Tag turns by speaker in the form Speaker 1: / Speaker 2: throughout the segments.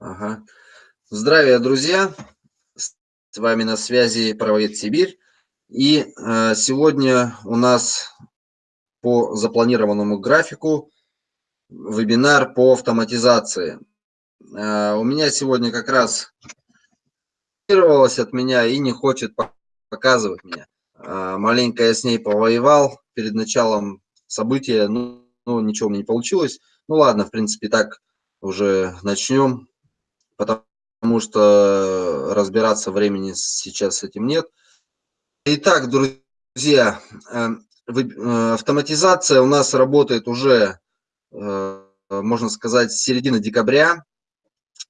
Speaker 1: Ага. Здравия, друзья! С вами на связи Правовед Сибирь. И э, сегодня у нас по запланированному графику вебинар по автоматизации. Э, у меня сегодня как раз от меня и не хочет показывать меня. Э, маленько я с ней повоевал перед началом события, ну, ну ничего мне не получилось. Ну ладно, в принципе, так уже начнем потому что разбираться времени сейчас с этим нет. Итак, друзья, э, э, автоматизация у нас работает уже, э, можно сказать, с середины декабря.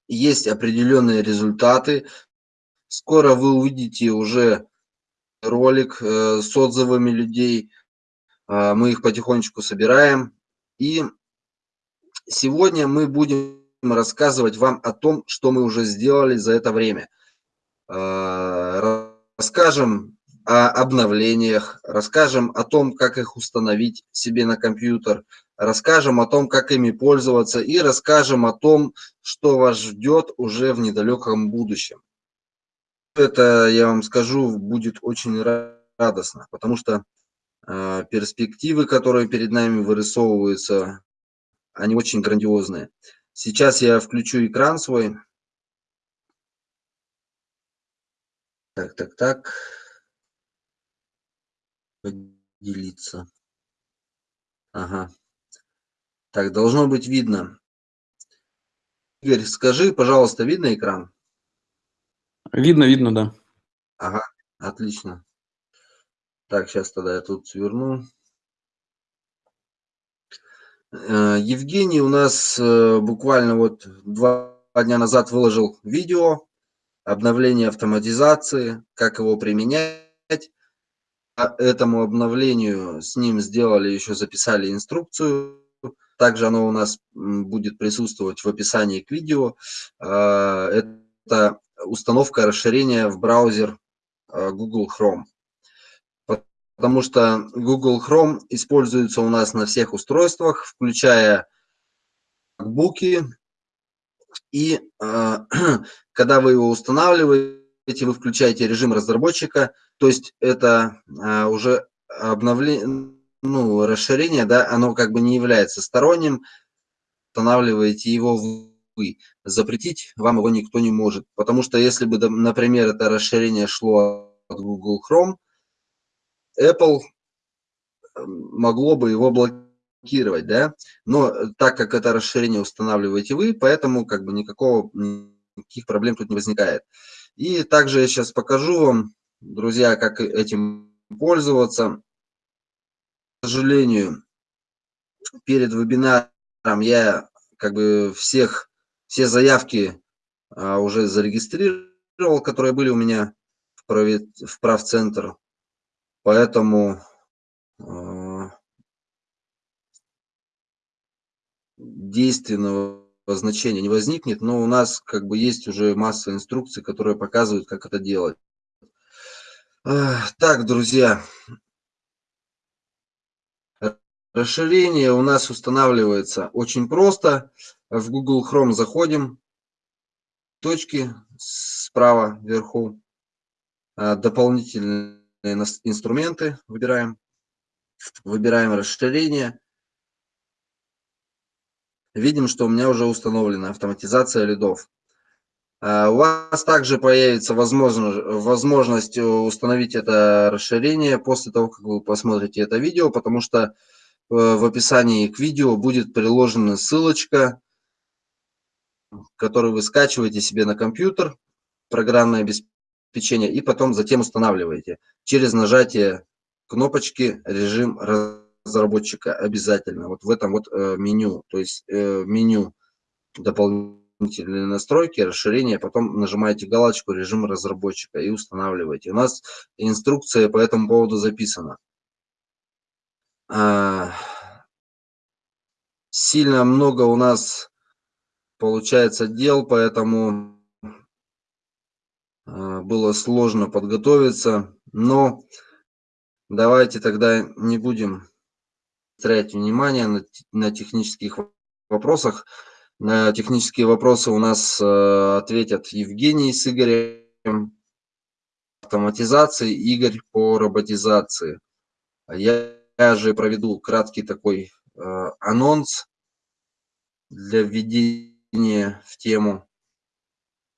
Speaker 1: Есть определенные результаты. Скоро вы увидите уже ролик с отзывами людей. Мы их потихонечку собираем. И сегодня мы будем рассказывать вам о том, что мы уже сделали за это время. А, расскажем о обновлениях, расскажем о том, как их установить себе на компьютер, расскажем о том, как ими пользоваться и расскажем о том, что вас ждет уже в недалеком будущем. Это, я вам скажу, будет очень радостно, потому что э, перспективы, которые перед нами вырисовываются, они очень грандиозные. Сейчас я включу экран свой. Так, так, так. Поделиться. Ага. Так, должно быть видно. Игорь, скажи, пожалуйста, видно экран?
Speaker 2: Видно, видно, да.
Speaker 1: Ага, отлично. Так, сейчас тогда я тут сверну. Э, Евгений у нас э, буквально вот два дня назад выложил видео обновление автоматизации, как его применять. По этому обновлению с ним сделали, еще записали инструкцию. Также оно у нас будет присутствовать в описании к видео. Э, это установка расширения в браузер Google Chrome потому что Google Chrome используется у нас на всех устройствах, включая MacBook. И э, когда вы его устанавливаете, вы включаете режим разработчика, то есть это э, уже обновление, ну, расширение, да, оно как бы не является сторонним, устанавливаете его вы. Запретить вам его никто не может, потому что если бы, например, это расширение шло от Google Chrome, Apple могло бы его блокировать, да, но так как это расширение устанавливаете вы, поэтому как бы никакого, никаких проблем тут не возникает. И также я сейчас покажу вам, друзья, как этим пользоваться. К сожалению, перед вебинаром я как бы всех, все заявки а, уже зарегистрировал, которые были у меня в, прав, в правцентр Поэтому а, действенного значения не возникнет, но у нас как бы есть уже масса инструкций, которые показывают, как это делать. Так, друзья, расширение у нас устанавливается очень просто. В Google Chrome заходим, точки справа вверху, а, дополнительные инструменты выбираем, выбираем расширение. Видим, что у меня уже установлена автоматизация лидов. А, у вас также появится возможность, возможность установить это расширение после того, как вы посмотрите это видео, потому что э, в описании к видео будет приложена ссылочка, которую вы скачиваете себе на компьютер, программное обеспечение печенье и потом затем устанавливаете. Через нажатие кнопочки режим разработчика обязательно. Вот в этом вот э, меню. То есть э, меню дополнительные настройки расширение потом нажимаете галочку режим разработчика и устанавливаете. У нас инструкция по этому поводу записана. А, сильно много у нас получается дел поэтому было сложно подготовиться, но давайте тогда не будем тратить внимание на, на технических вопросах. На технические вопросы у нас э, ответят Евгений с Игорем автоматизации, Игорь по роботизации. Я, я же проведу краткий такой э, анонс для введения в тему.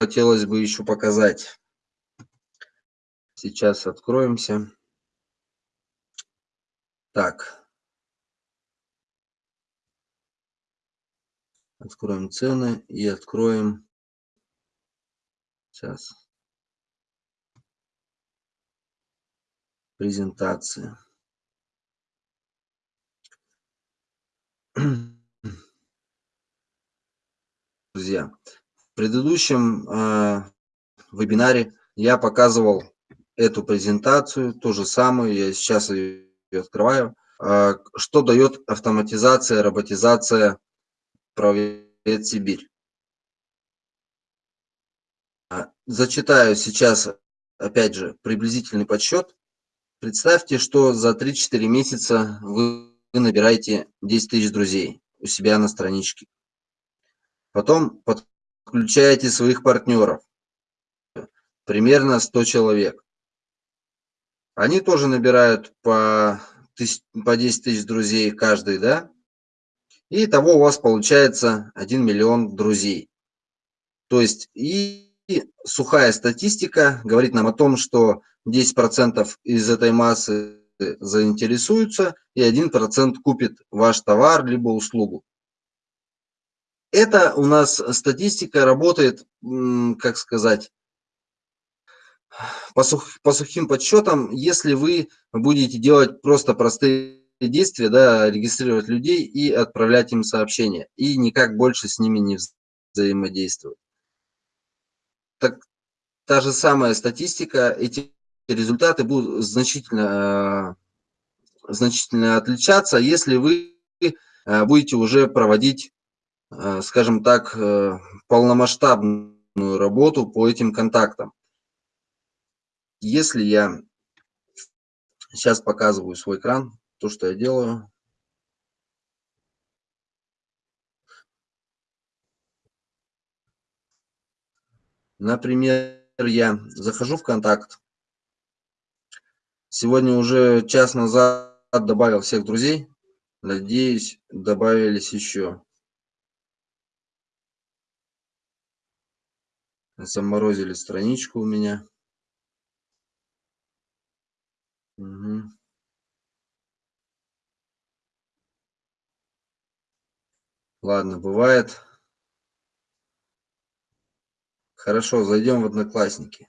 Speaker 1: Хотелось бы еще показать. Сейчас откроемся. Так. Откроем цены и откроем... Сейчас. Презентация. Друзья, в предыдущем э, вебинаре я показывал эту презентацию, ту же самую, я сейчас ее открываю. Э, что дает автоматизация, роботизация Правовед Сибирь? А, зачитаю сейчас, опять же, приблизительный подсчет. Представьте, что за 3-4 месяца вы набираете 10 тысяч друзей у себя на страничке. Потом подключаете своих партнеров, примерно 100 человек. Они тоже набирают по, по 10 тысяч друзей каждый, да? И того у вас получается 1 миллион друзей. То есть и сухая статистика говорит нам о том, что 10% из этой массы заинтересуются и 1% купит ваш товар либо услугу. Это у нас статистика работает, как сказать, по, сух, по сухим подсчетам, если вы будете делать просто простые действия, да, регистрировать людей и отправлять им сообщения, и никак больше с ними не взаимодействовать. Так, та же самая статистика, эти результаты будут значительно, значительно отличаться, если вы э, будете уже проводить Э, скажем так, э, полномасштабную работу по этим контактам. Если я сейчас показываю свой экран, то, что я делаю, Например, я захожу в контакт. Сегодня уже час назад добавил всех друзей. Надеюсь, добавились еще. Заморозили страничку у меня. Угу. Ладно, бывает. Хорошо, зайдем в Одноклассники.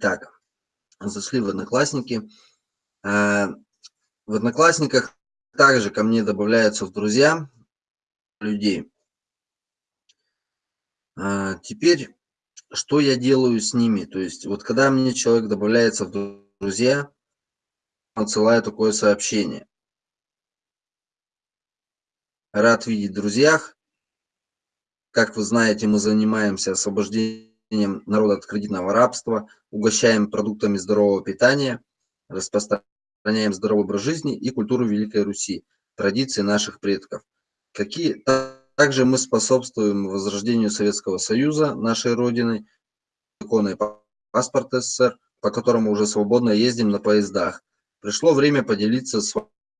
Speaker 1: Так, зашли в Одноклассники. В Одноклассниках также ко мне добавляются в друзья людей. Э, теперь, что я делаю с ними? То есть, вот когда мне человек добавляется в друзья, отсылаю такое сообщение. Рад видеть в друзьях. Как вы знаете, мы занимаемся освобождением народа от кредитного рабства, угощаем продуктами здорового питания, распространяем здоровый образ жизни и культуру Великой Руси, традиции наших предков. Какие, также мы способствуем возрождению Советского Союза, нашей Родины, законный паспорт СССР, по которому уже свободно ездим на поездах. Пришло время поделиться с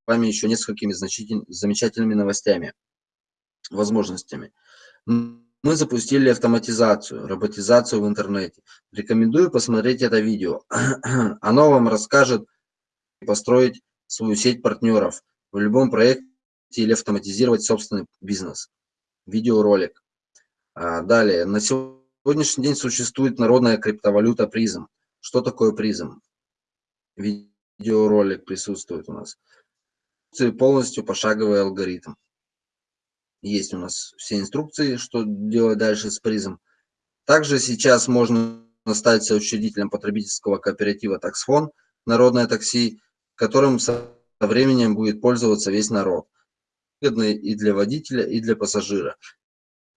Speaker 1: вами еще несколькими значительными, замечательными новостями, возможностями. Мы запустили автоматизацию, роботизацию в интернете. Рекомендую посмотреть это видео. Оно вам расскажет построить свою сеть партнеров в любом проекте или автоматизировать собственный бизнес. Видеоролик. А, далее. На сегодняшний день существует народная криптовалюта призм. Что такое призм? Видеоролик присутствует у нас. Полностью пошаговый алгоритм. Есть у нас все инструкции, что делать дальше с призом. Также сейчас можно стать соучредителем потребительского кооператива «Таксфон» «Народное такси», которым со временем будет пользоваться весь народ. Выгодно и для водителя, и для пассажира.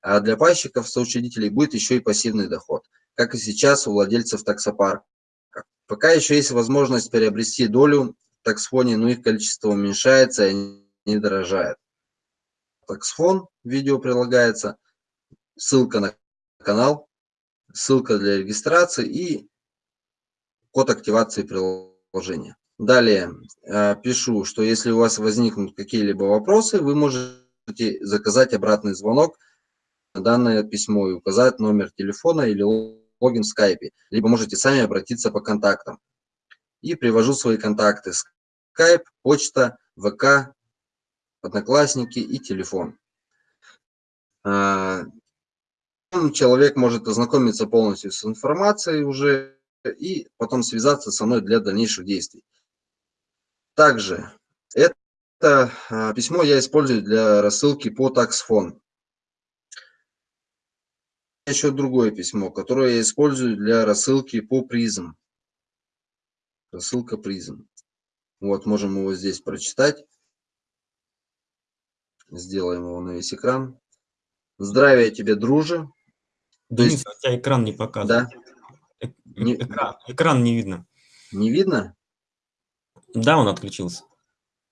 Speaker 1: А для пайщиков, соучредителей, будет еще и пассивный доход, как и сейчас у владельцев таксопарка. Пока еще есть возможность приобрести долю в таксфоне, но их количество уменьшается и не дорожает. Таксфон, видео прилагается, ссылка на канал, ссылка для регистрации и код активации приложения. Далее э, пишу, что если у вас возникнут какие-либо вопросы, вы можете заказать обратный звонок на данное письмо и указать номер телефона или логин в скайпе, либо можете сами обратиться по контактам. И привожу свои контакты. Скайп, почта, ВК, Одноклассники и телефон. Э, человек может ознакомиться полностью с информацией уже и потом связаться со мной для дальнейших действий. Также это а, письмо я использую для рассылки по таксфон. Еще другое письмо, которое я использую для рассылки по призм. Рассылка призм. Вот, можем его здесь прочитать. Сделаем его на весь экран. Здравия тебе, друже.
Speaker 3: Денис, есть... у тебя экран не показывает.
Speaker 1: Да.
Speaker 3: Э не... Экран, экран не видно.
Speaker 1: Не видно?
Speaker 3: Да, он отключился.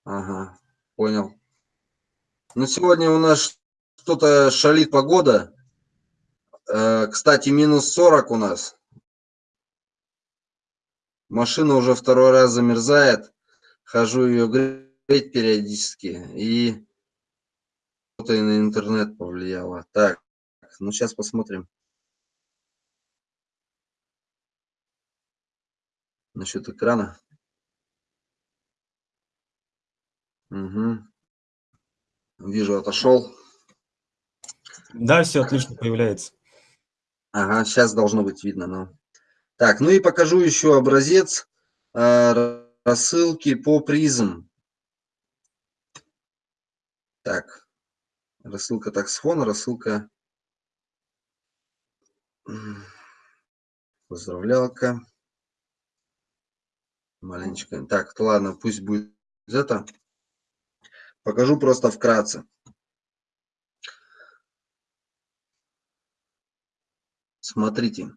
Speaker 1: Ага, понял. Ну, сегодня у нас что-то шалит погода. Э, кстати, минус 40 у нас. Машина уже второй раз замерзает. Хожу ее греть периодически. И что-то и на интернет повлияло. Так, ну сейчас посмотрим. Насчет экрана. Угу. Вижу, отошел.
Speaker 3: Да, все отлично появляется.
Speaker 1: Ага, сейчас должно быть видно. Но... Так, ну и покажу еще образец э, рассылки по призм. Так, рассылка таксфон, рассылка поздравлялка. Маленечко. Так, ладно, пусть будет это. Покажу просто вкратце. Смотрите,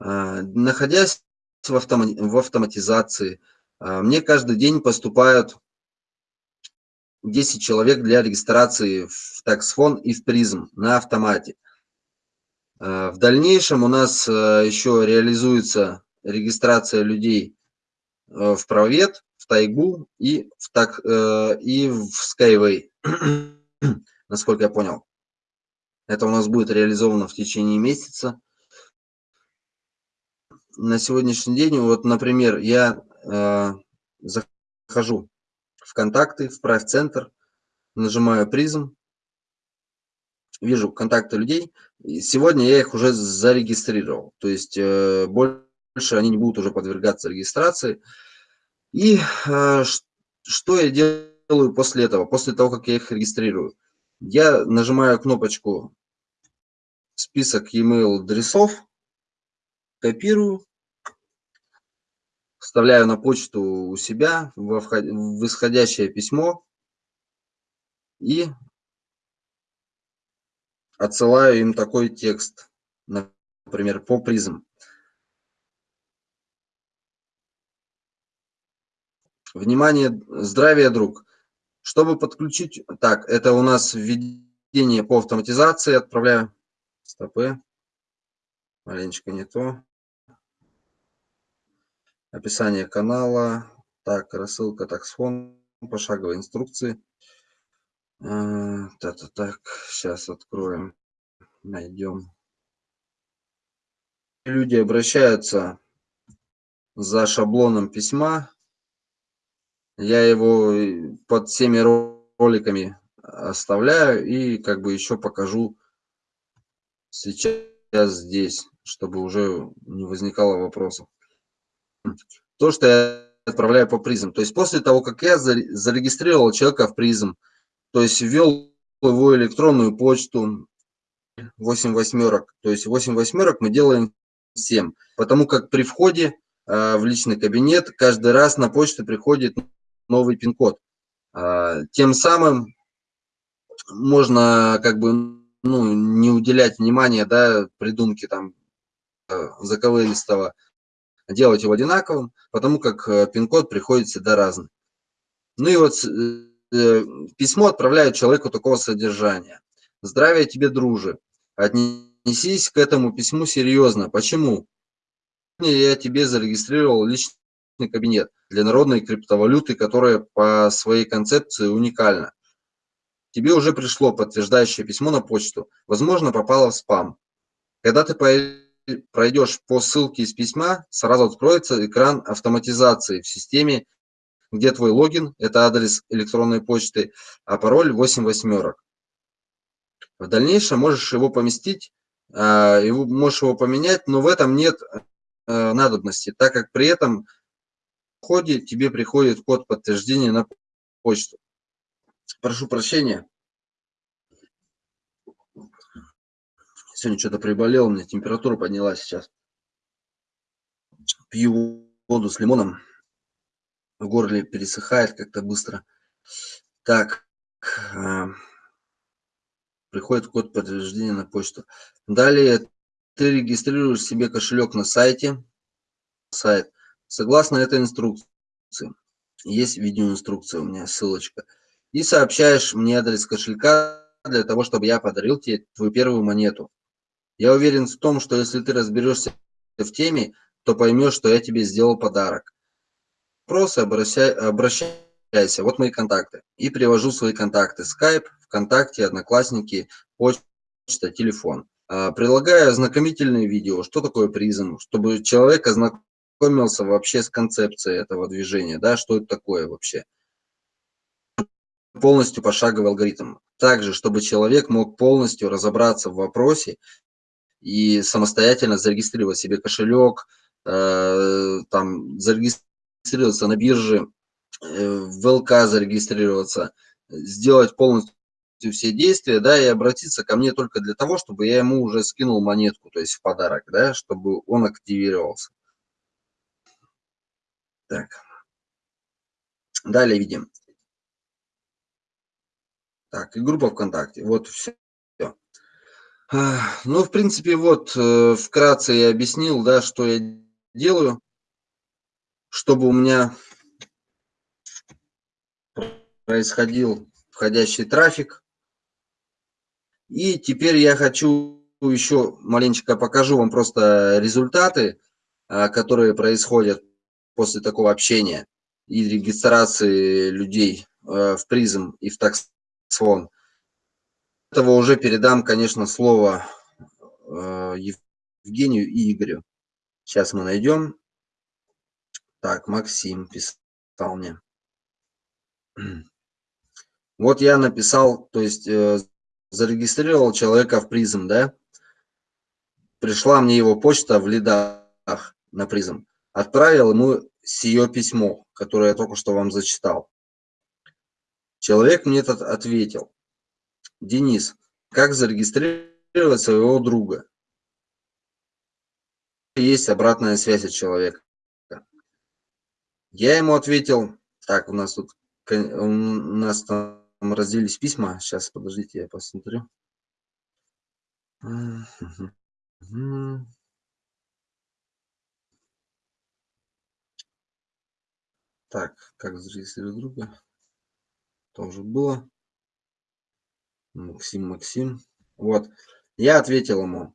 Speaker 1: а, находясь в, автоматизации, а, мне каждый день поступают 10 человек для регистрации в таксфон и в призм на автомате. А, в дальнейшем у нас еще реализуется регистрация людей в правет, в тайгу и в, так, э, и в Skyway, насколько я понял. Это у нас будет реализовано в течение месяца. На сегодняшний день, вот, например, я э, захожу в контакты, в прайс-центр, нажимаю призм, вижу контакты людей. И сегодня я их уже зарегистрировал. То есть э, больше они не будут уже подвергаться регистрации. И э, что я делаю после этого, после того, как я их регистрирую? Я нажимаю кнопочку список e-mail адресов, копирую, вставляю на почту у себя в, в исходящее письмо и отсылаю им такой текст, например, по призм. Внимание, здравия, друг. Чтобы подключить... Так, это у нас введение по автоматизации. Отправляю. Стопы. Маленечко не то. Описание канала. Так, рассылка таксфон. Пошаговой инструкции. Так, так, так, сейчас откроем, найдем. Люди обращаются за шаблоном письма я его э, под всеми роликами оставляю и как бы еще покажу сейчас здесь, чтобы уже не возникало вопросов. То, что я отправляю по призм. То есть после того, как я зарегистрировал человека в призм, то есть ввел его электронную почту 8 восьмерок, то есть 8 восьмерок мы делаем всем, потому как при входе э, в личный кабинет каждый раз на почту приходит новый пин-код. А, тем самым можно как бы ну, не уделять внимания, да, придумки там э, заковыристого, делать его одинаковым, потому как э, пин-код приходит всегда разный. Ну и вот э, письмо отправляют человеку такого содержания. Здравия тебе, друже. Отнесись к этому письму серьезно. Почему? Я тебе зарегистрировал личный кабинет для народной криптовалюты, которая по своей концепции уникальна. Тебе уже пришло подтверждающее письмо на почту. Возможно, попало в спам. Когда ты пройдешь по ссылке из письма, сразу откроется экран автоматизации в системе, где твой логин, это адрес электронной почты, а пароль 8 восьмерок. В дальнейшем можешь его поместить, а, можешь его поменять, но в этом нет э, надобности, так как при этом в ходе тебе приходит код подтверждения на почту. Прошу прощения. Сегодня что-то приболел, у меня температура поднялась сейчас. Пью воду с лимоном. В горле пересыхает как-то быстро. Так. А, приходит код подтверждения на почту. Далее ты регистрируешь себе кошелек на сайте. Сайт. Согласно этой инструкции. Есть видеоинструкция у меня, ссылочка. И сообщаешь мне адрес кошелька для того, чтобы я подарил тебе твою первую монету. Я уверен в том, что если ты разберешься в теме, то поймешь, что я тебе сделал подарок. Просто обращай, обращайся. Вот мои контакты. И привожу свои контакты. Skype, ВКонтакте, Одноклассники, почта, телефон. А, прилагаю ознакомительное видео, что такое призм, чтобы человек ознакомился вообще с концепцией этого движения, да, что это такое вообще. Полностью пошаговый алгоритм. Также, чтобы человек мог полностью разобраться в вопросе и самостоятельно зарегистрировать себе кошелек, э, там, зарегистрироваться на бирже, э, в ЛК зарегистрироваться, сделать полностью все действия, да, и обратиться ко мне только для того, чтобы я ему уже скинул монетку, то есть в подарок, да, чтобы он активировался. Так. Далее видим. Так, и группа ВКонтакте. Вот все. Ну, в принципе, вот э, вкратце я объяснил, да, что я делаю, чтобы у меня происходил входящий трафик. И теперь я хочу еще маленечко покажу вам просто результаты, а, которые происходят после такого общения и регистрации людей э, в призм и в таксфон этого уже передам, конечно, слово э, Евгению и Игорю. Сейчас мы найдем. Так, Максим писал мне. Вот я написал, то есть э, зарегистрировал человека в призм, да? Пришла мне его почта в лидах на призм. Отправил ему сие письмо, которое я только что вам зачитал. Человек мне этот ответил. Денис, как зарегистрировать своего друга? Есть обратная связь от человека. Я ему ответил, так, у нас тут, у нас там разделились письма. Сейчас, подождите, я посмотрю. Так, как зарегистрировать друга? Тоже было. Максим, Максим. Вот. Я ответил ему.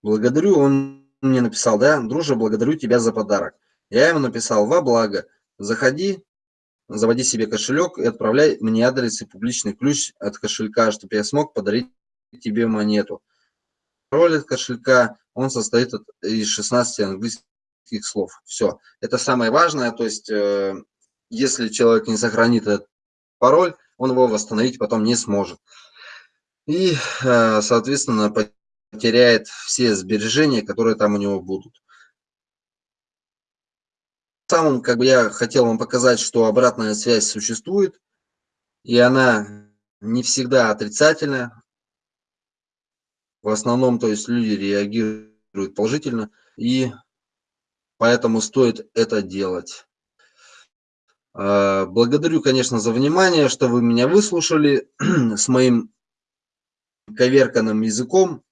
Speaker 1: Благодарю, он мне написал, да, друже, благодарю тебя за подарок. Я ему написал, во благо, заходи, заводи себе кошелек и отправляй мне адрес и публичный ключ от кошелька, чтобы я смог подарить тебе монету. Пароль от кошелька, он состоит из 16 английских слов. Все. Это самое важное, то есть, э, если человек не сохранит этот пароль, он его восстановить потом не сможет. И, э, соответственно, потеряет все сбережения, которые там у него будут. Самым, как бы я хотел вам показать, что обратная связь существует, и она не всегда отрицательная. В основном, то есть люди реагируют положительно, и поэтому стоит это делать. А, благодарю, конечно, за внимание, что вы меня выслушали с моим коверканным языком,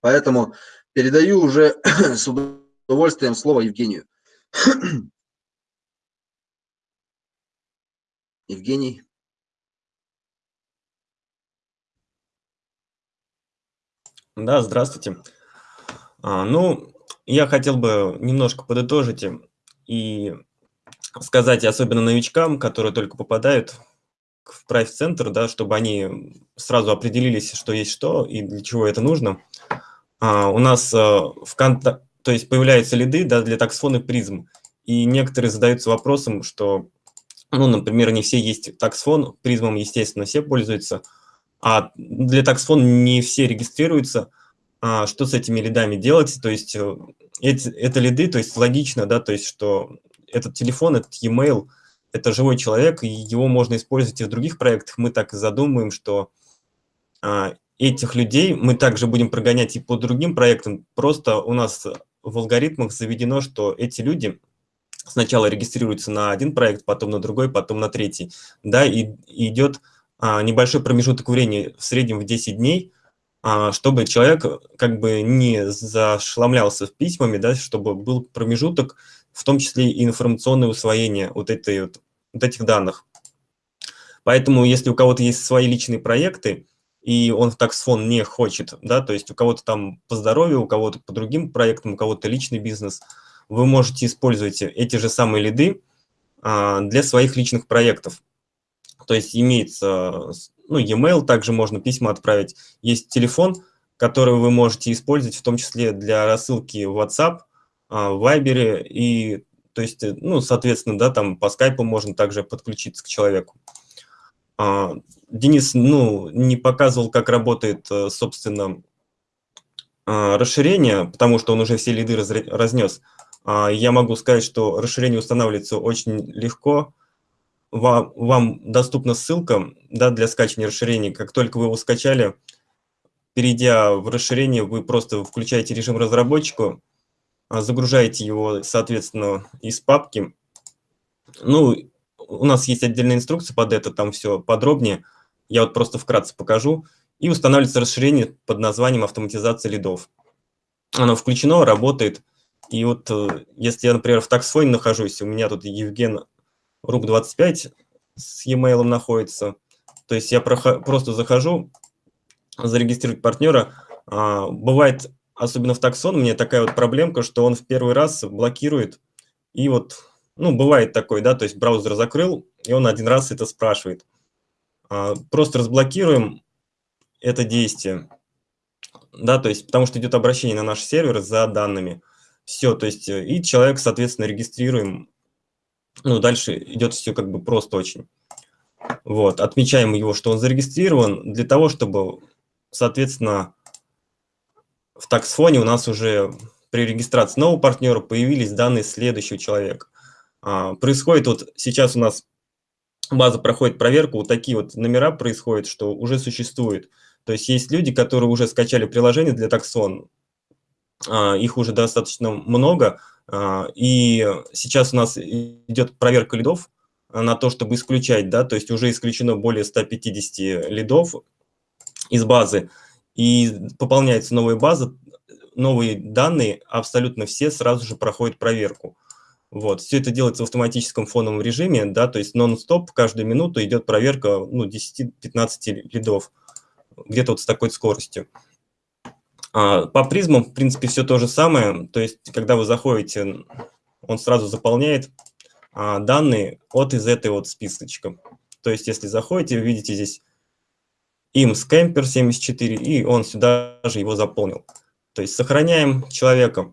Speaker 1: поэтому передаю уже с удовольствием слово Евгению. Евгений.
Speaker 3: Да, здравствуйте. А, ну, я хотел бы немножко подытожить и сказать, особенно новичкам, которые только попадают в прайс-центр, да, чтобы они сразу определились, что есть что и для чего это нужно. А, у нас а, в контакт, то есть появляются лиды да, для таксфона призм, и некоторые задаются вопросом, что, ну, например, не все есть таксфон, призмом, естественно, все пользуются, а для таксфон не все регистрируются, что с этими лидами делать, то есть э, эти, это лиды, то есть логично, да, то есть что этот телефон, этот e-mail, это живой человек, и его можно использовать и в других проектах. Мы так и задумываем, что а, этих людей мы также будем прогонять и по другим проектам. Просто у нас в алгоритмах заведено, что эти люди сначала регистрируются на один проект, потом на другой, потом на третий. Да, и, и идет а, небольшой промежуток времени, в среднем в 10 дней, а, чтобы человек как бы не зашламлялся письмами, да, чтобы был промежуток, в том числе и информационное усвоение вот, этой, вот, вот этих данных. Поэтому, если у кого-то есть свои личные проекты, и он в таксфон не хочет, да, то есть у кого-то там по здоровью, у кого-то по другим проектам, у кого-то личный бизнес, вы можете использовать эти же самые лиды а, для своих личных проектов. То есть имеется, ну, e-mail, также можно письма отправить, есть телефон, который вы можете использовать, в том числе для рассылки в WhatsApp, а, в Viber и, то есть, э, ну, соответственно, да, там по скайпу можно также подключиться к человеку. А, Денис, ну, не показывал, как работает, э, собственно, а, расширение, потому что он уже все лиды разнес. Я могу сказать, что расширение устанавливается очень легко. Вам, вам доступна ссылка да, для скачивания расширения. Как только вы его скачали, перейдя в расширение, вы просто включаете режим разработчика, загружаете его, соответственно, из папки. Ну, у нас есть отдельная инструкция под это, там все подробнее. Я вот просто вкратце покажу. И устанавливается расширение под названием автоматизация лидов. Оно включено, работает. И вот э, если я, например, в таксфоне нахожусь, у меня тут Евген Рук25 с e-mail находится. То есть я просто захожу, зарегистрировать партнера. А, бывает особенно в таксон, у меня такая вот проблемка, что он в первый раз блокирует, и вот, ну, бывает такой, да, то есть браузер закрыл, и он один раз это спрашивает. А, просто разблокируем это действие, да, то есть, потому что идет обращение на наш сервер за данными. Все, то есть, э, и человек, соответственно, регистрируем, ну, дальше идет все как бы просто очень. Вот, отмечаем его, что он зарегистрирован для того, чтобы, соответственно, в таксфоне у нас уже при регистрации нового партнера появились данные следующего человека. А, происходит вот сейчас у нас база проходит проверку, вот такие вот номера происходят, что уже существует. То есть есть люди, которые уже скачали приложение для таксон, а, их уже достаточно много, и сейчас у нас идет проверка лидов на то, чтобы исключать, да, то есть уже исключено более 150 лидов из базы и пополняется новая база, новые данные, абсолютно все сразу же проходят проверку. Вот. Все это делается в автоматическом фоновом режиме, да, то есть нон-стоп, каждую минуту идет проверка ну, 10-15 лидов, где-то вот с такой скоростью. А, по призмам, в принципе, все то же самое, то есть когда вы заходите, он сразу заполняет а, данные от из этой вот списочка. То есть если заходите, вы видите здесь им скэмпер 74, и он сюда же его заполнил. То есть сохраняем человека.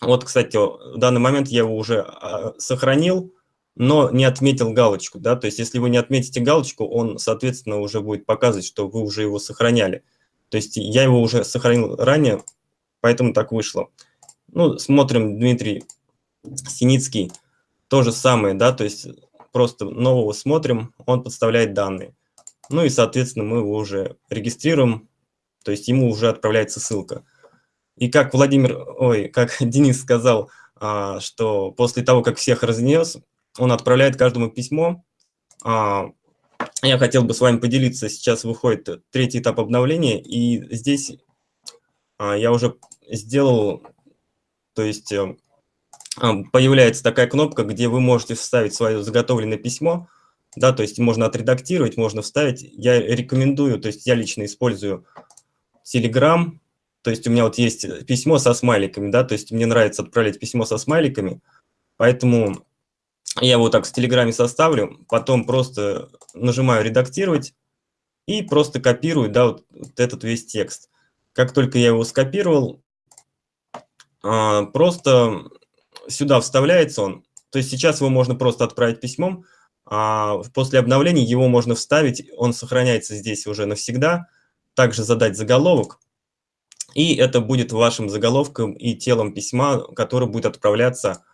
Speaker 3: Вот, кстати, в данный момент я его уже а, сохранил, но не отметил галочку. Да? То есть если вы не отметите галочку, он, соответственно, уже будет показывать, что вы уже его сохраняли. То есть я его уже сохранил ранее, поэтому так вышло. Ну, смотрим, Дмитрий Синицкий, то же самое, да, то есть просто нового смотрим, он подставляет данные. Ну и, соответственно, мы его уже регистрируем, то есть ему уже отправляется ссылка. И как Владимир, ой, как Денис сказал, а, что после того, как всех разнес, он отправляет каждому письмо, а, я хотел бы с вами поделиться. Сейчас выходит третий этап обновления, и здесь а, я уже сделал, то есть э, а, появляется такая кнопка, где вы можете вставить свое заготовленное письмо, да, то есть можно отредактировать, можно вставить. Я рекомендую, то есть я лично использую Telegram, то есть у меня вот есть письмо со смайликами, да, то есть мне нравится отправлять письмо со смайликами, поэтому я его так в Телеграме составлю, потом просто нажимаю «Редактировать» и просто копирую, да, вот, вот этот весь текст. Как только я его скопировал, а, просто сюда вставляется он. То есть сейчас его можно просто отправить письмом, а после обновления его можно вставить, он сохраняется здесь уже навсегда. Также задать заголовок, и это будет вашим заголовком и телом письма, который будет отправляться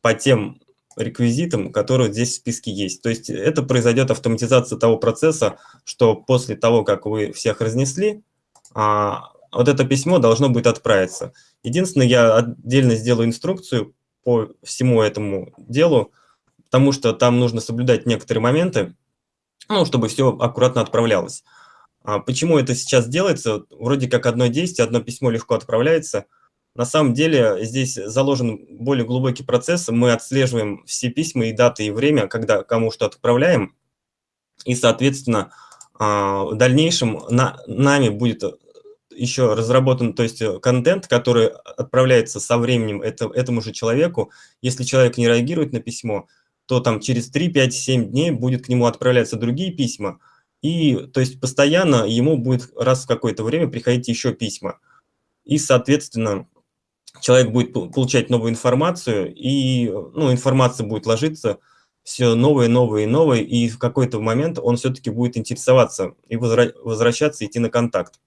Speaker 3: по тем реквизитам, которые здесь в списке есть. То есть это произойдет автоматизация того процесса, что после того, как вы всех разнесли, а, вот это письмо должно будет отправиться. Единственное, я отдельно сделаю инструкцию по всему этому делу, потому что там нужно соблюдать некоторые моменты, ну, чтобы все аккуратно отправлялось. А почему это сейчас делается? Вроде как одно действие, одно письмо легко отправляется. На самом деле здесь заложен более глубокий процесс. Мы отслеживаем все письма и даты, и время, когда кому что отправляем. И, соответственно, а, в дальнейшем на, нами будет еще разработан, то есть э, контент, который отправляется со временем это, этому же человеку. Если человек не реагирует на письмо, то там через 3, 5, 7 дней будет к нему отправляться другие письма. И то есть постоянно ему будет раз в какое-то время приходить еще письма. И, соответственно, человек будет получать новую информацию, и ну, информация будет ложиться все новые, новые, новые, и в какой-то момент он все-таки будет интересоваться и возвращаться, идти на контакт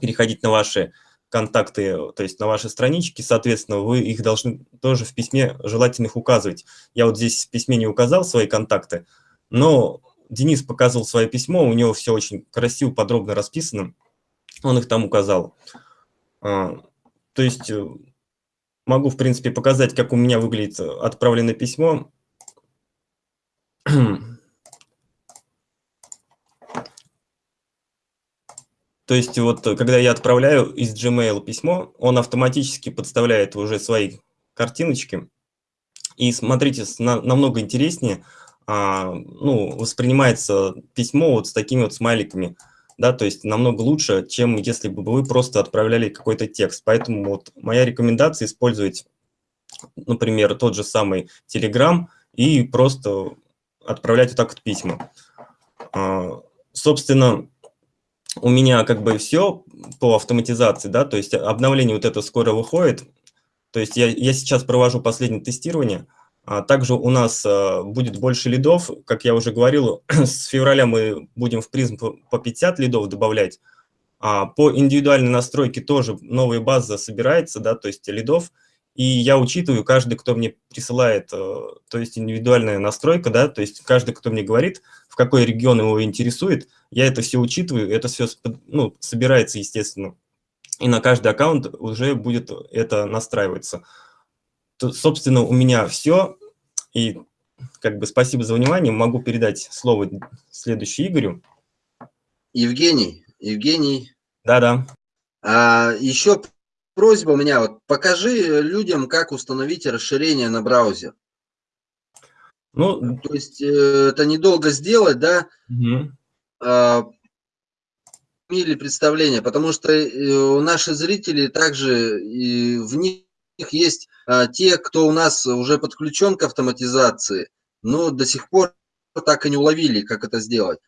Speaker 3: переходить на ваши контакты, то есть на ваши странички, соответственно, вы их должны тоже в письме желательно их указывать. Я вот здесь в письме не указал свои контакты, но Денис показывал свое письмо, у него все очень красиво, подробно расписано, он их там указал. А, то есть э, могу, в принципе, показать, как у меня выглядит отправленное письмо. То есть вот когда я отправляю из Gmail письмо, он автоматически подставляет уже свои картиночки. И смотрите, на, намного интереснее а, ну, воспринимается письмо вот с такими вот смайликами. Да, то есть намного лучше, чем если бы вы просто отправляли какой-то текст. Поэтому вот моя рекомендация использовать, например, тот же самый Telegram и просто отправлять вот так вот письма. А, собственно, у меня как бы все по автоматизации, да, то есть обновление вот это скоро выходит. То есть я, я сейчас провожу последнее тестирование. А также у нас а, будет больше лидов, как я уже говорил, с февраля мы будем в призм по 50 лидов добавлять. А по индивидуальной настройке тоже новая база собирается, да, то есть лидов. И я учитываю каждый, кто мне присылает, э, то есть индивидуальная настройка, да, то есть каждый, кто мне говорит, в какой регион его интересует, я это все учитываю, это все ну, собирается, естественно. И на каждый аккаунт уже будет это настраиваться. То, собственно, у меня все. И как бы спасибо за внимание. Могу передать слово следующему Игорю.
Speaker 1: Евгений, Евгений.
Speaker 3: Да-да.
Speaker 1: А, еще просьба у меня, вот покажи людям, как установить расширение на браузер. Ну, то есть э, это недолго сделать, да, угу. имели представление, потому что э, наши зрители также, и в них есть а, те, кто у нас уже подключен к автоматизации, но до сих пор так и не уловили, как это сделать.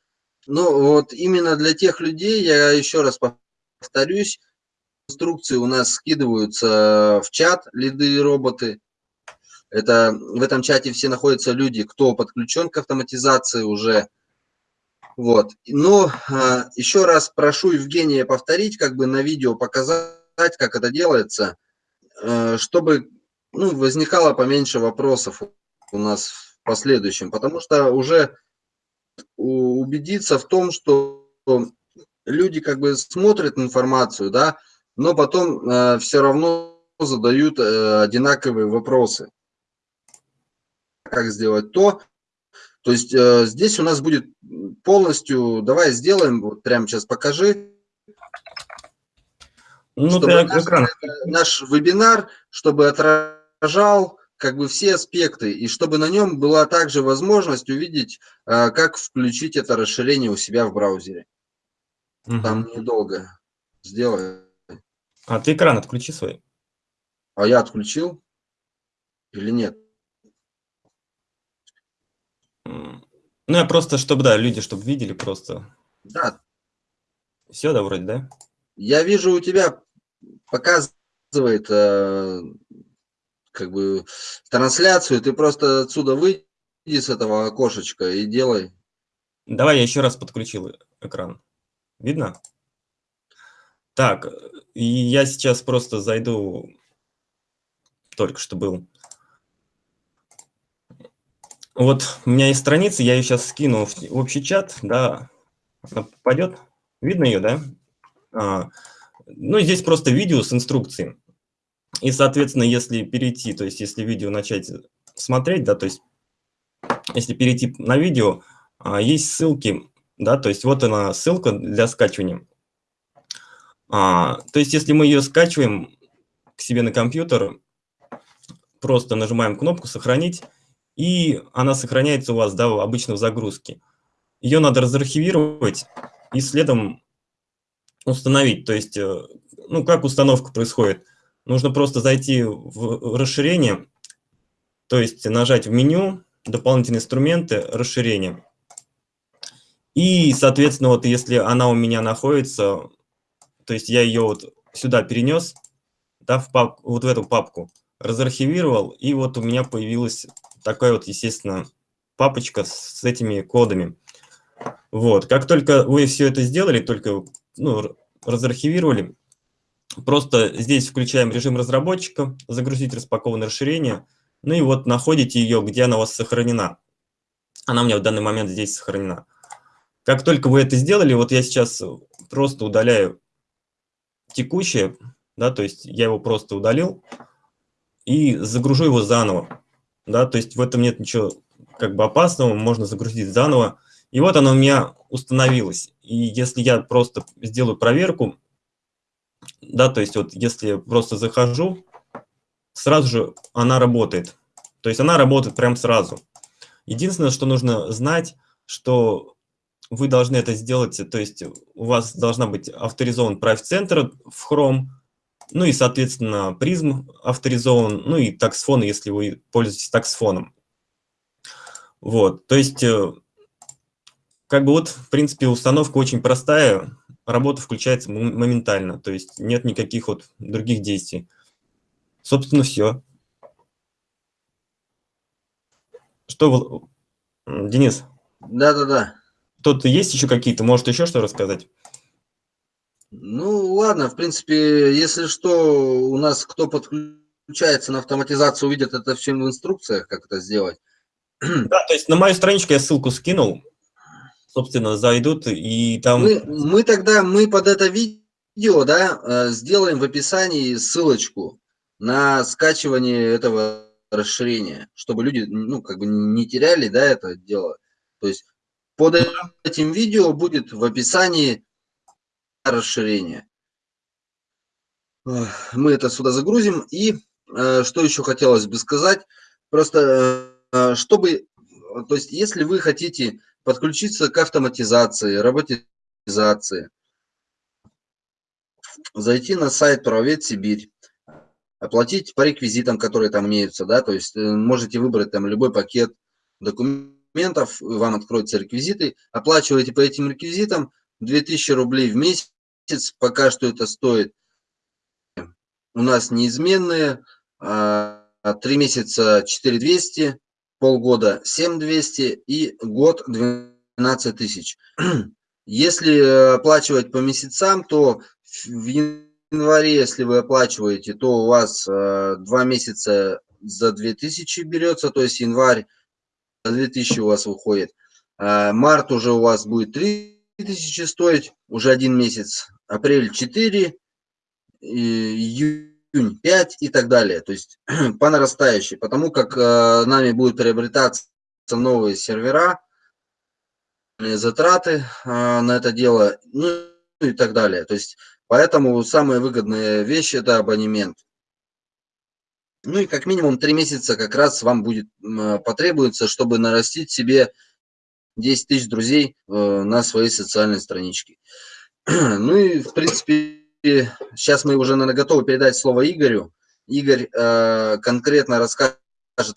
Speaker 1: Ну, вот именно для тех людей, я еще раз повторюсь, инструкции у нас скидываются в чат, лиды и роботы. Это в этом чате все находятся люди, кто подключен к автоматизации уже. Вот. Но а, еще раз прошу Евгения повторить, как бы на видео показать, как это делается, чтобы ну, возникало поменьше вопросов у нас в последующем, потому что уже убедиться в том, что люди как бы смотрят информацию, да, но потом э, все равно задают э, одинаковые вопросы. Как сделать то, То есть э, здесь у нас будет полностью, давай сделаем, вот прямо сейчас покажи, ну, чтобы наш, экран. наш вебинар, чтобы отражал как бы все аспекты, и чтобы на нем была также возможность увидеть, э, как включить это расширение у себя в браузере. Угу. Там недолго. Сделай.
Speaker 3: А ты экран отключи свой.
Speaker 1: А я отключил или нет?
Speaker 3: Ну, я просто, чтобы, да, люди, чтобы видели просто.
Speaker 1: Да.
Speaker 3: Все, да, вроде, да?
Speaker 1: Я вижу, у тебя показывает э, как бы трансляцию, ты просто отсюда выйди с этого окошечка и делай.
Speaker 3: Давай я еще раз подключил экран. Видно? Так, я сейчас просто зайду, только что был вот у меня есть страница, я ее сейчас скину в общий чат, да, она попадет. Видно ее, да? А, ну, здесь просто видео с инструкцией. И, соответственно, если перейти, то есть если видео начать смотреть, да, то есть если перейти на видео, а, есть ссылки, да, то есть вот она ссылка для скачивания. А, то есть если мы ее скачиваем к себе на компьютер, просто нажимаем кнопку «Сохранить», и она сохраняется у вас да, обычно в загрузке. Ее надо разархивировать и следом установить. То есть, э, ну, как установка происходит? Нужно просто зайти в расширение, то есть нажать в меню, дополнительные инструменты, расширение. И, соответственно, вот если она у меня находится, то есть я ее вот сюда перенес, да, в пап, вот в эту папку, разархивировал, и вот у меня появилась такая вот, естественно, папочка с этими кодами. Вот, как только вы все это сделали, только ну, разархивировали, просто здесь включаем режим разработчика, загрузить распакованное расширение, ну и вот находите ее, где она у вас сохранена. Она у меня в данный момент здесь сохранена. Как только вы это сделали, вот я сейчас просто удаляю текущее, да, то есть я его просто удалил и загружу его заново да, то есть в этом нет ничего как бы опасного, можно загрузить заново. И вот она у меня установилась. И если я просто сделаю проверку, да, то есть вот если просто захожу, сразу же она работает. То есть она работает прям сразу. Единственное, что нужно знать, что вы должны это сделать, то есть у вас должна быть авторизован Private Center в Chrome, ну и, соответственно, призм авторизован, ну и таксфон, если вы пользуетесь таксфоном. Вот, то есть, э, как бы вот, в принципе, установка очень простая, работа включается моментально, то есть нет никаких вот других действий. Собственно, все. Что, Денис?
Speaker 1: Да-да-да.
Speaker 3: Тут есть еще какие-то, может еще что рассказать?
Speaker 1: Ну, ладно, в принципе, если что, у нас кто подключается на автоматизацию, увидит это все в инструкциях, как это сделать.
Speaker 3: Да, то есть на мою страничку я ссылку скинул, собственно, зайдут и там...
Speaker 1: Мы, мы тогда, мы под это видео, да, э, сделаем в описании ссылочку на скачивание этого расширения, чтобы люди, ну, как бы не теряли, да, это дело. То есть под этим видео будет в описании расширение. Мы это сюда загрузим. И э, что еще хотелось бы сказать, просто э, чтобы, то есть если вы хотите подключиться к автоматизации, роботизации, зайти на сайт Правовед Сибирь, оплатить по реквизитам, которые там имеются, да, то есть э, можете выбрать там любой пакет документов, вам откроются реквизиты, оплачиваете по этим реквизитам 2000 рублей в месяц, месяц пока что это стоит у нас неизменные. А, три месяца 4200, полгода 7200 и год 12 тысяч. Если оплачивать по месяцам, то в январе, если вы оплачиваете, то у вас а, два месяца за 2000 берется, то есть январь за 2000 у вас выходит. А, март уже у вас будет 3000 стоить, уже один месяц апрель 4, июнь 5 и так далее. То есть по нарастающей, потому как э, нами будет приобретаться новые сервера, затраты на это дело, ну и так далее. То есть, поэтому самая выгодная вещь – это абонемент. Ну и как минимум три месяца как раз вам будет потребуется, чтобы нарастить себе 10 тысяч друзей э, на своей социальной страничке. Ну и, в принципе, сейчас мы уже, наверное, готовы передать слово Игорю. Игорь э, конкретно расскажет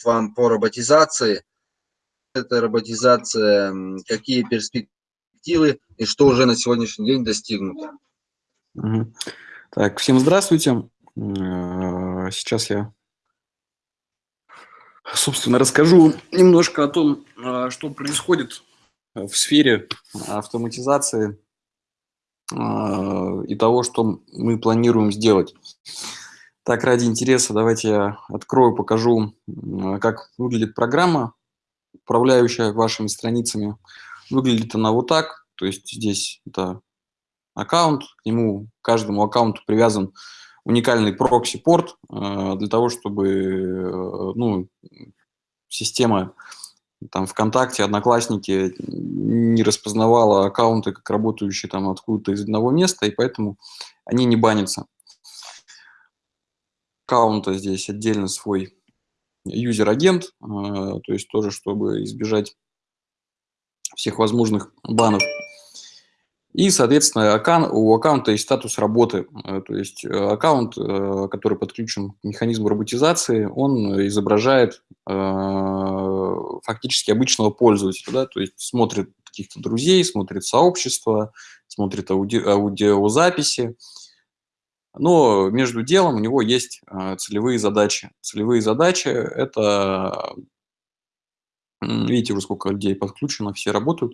Speaker 1: вам по роботизации. Это роботизация, какие перспективы и что уже на сегодняшний день достигнуто.
Speaker 2: Так, всем здравствуйте. Э, сейчас я, собственно, расскажу немножко о том, что происходит в сфере автоматизации и того, что мы планируем сделать. Так, ради интереса, давайте я открою, покажу, как выглядит программа, управляющая вашими страницами. Выглядит она вот так, то есть здесь это аккаунт, к нему, к каждому аккаунту привязан уникальный прокси-порт а, для того, чтобы э, ну, система там ВКонтакте, Одноклассники не распознавала аккаунты как работающие там откуда-то из одного места, и поэтому они не банятся. Аккаунта здесь отдельно свой user-agent, а, то есть тоже, чтобы избежать всех возможных банов. И, соответственно, аккаунт, у аккаунта есть статус работы. Э, то есть э, аккаунт, э, который подключен к механизму роботизации, он изображает фактически обычного пользователя. Да? То есть смотрит каких-то друзей, смотрит сообщество, смотрит ауди аудиозаписи. Но между делом у него есть целевые задачи. Целевые задачи – это Видите уже, сколько людей подключено, все работают.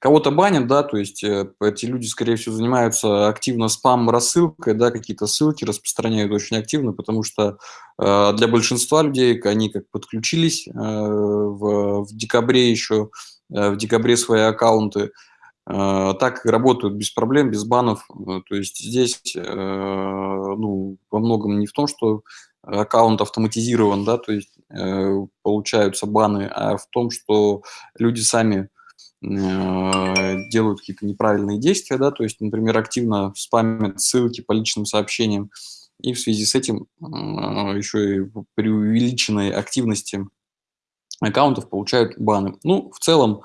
Speaker 2: Кого-то банят, да, то есть э, эти люди, скорее всего, занимаются активно спам-рассылкой, да, какие-то ссылки распространяют очень активно, потому что э, для большинства людей они как подключились э, в, в декабре еще, э, в декабре свои аккаунты, э, так работают без проблем, без банов. Э, то есть здесь ну, во многом не в том, что аккаунт автоматизирован, да, то есть э, получаются баны, а в том, что люди сами э, делают какие-то неправильные действия, да, то есть, например, активно спамят ссылки по личным сообщениям, и в связи с этим э, еще и при увеличенной активности аккаунтов получают баны. Ну, в целом,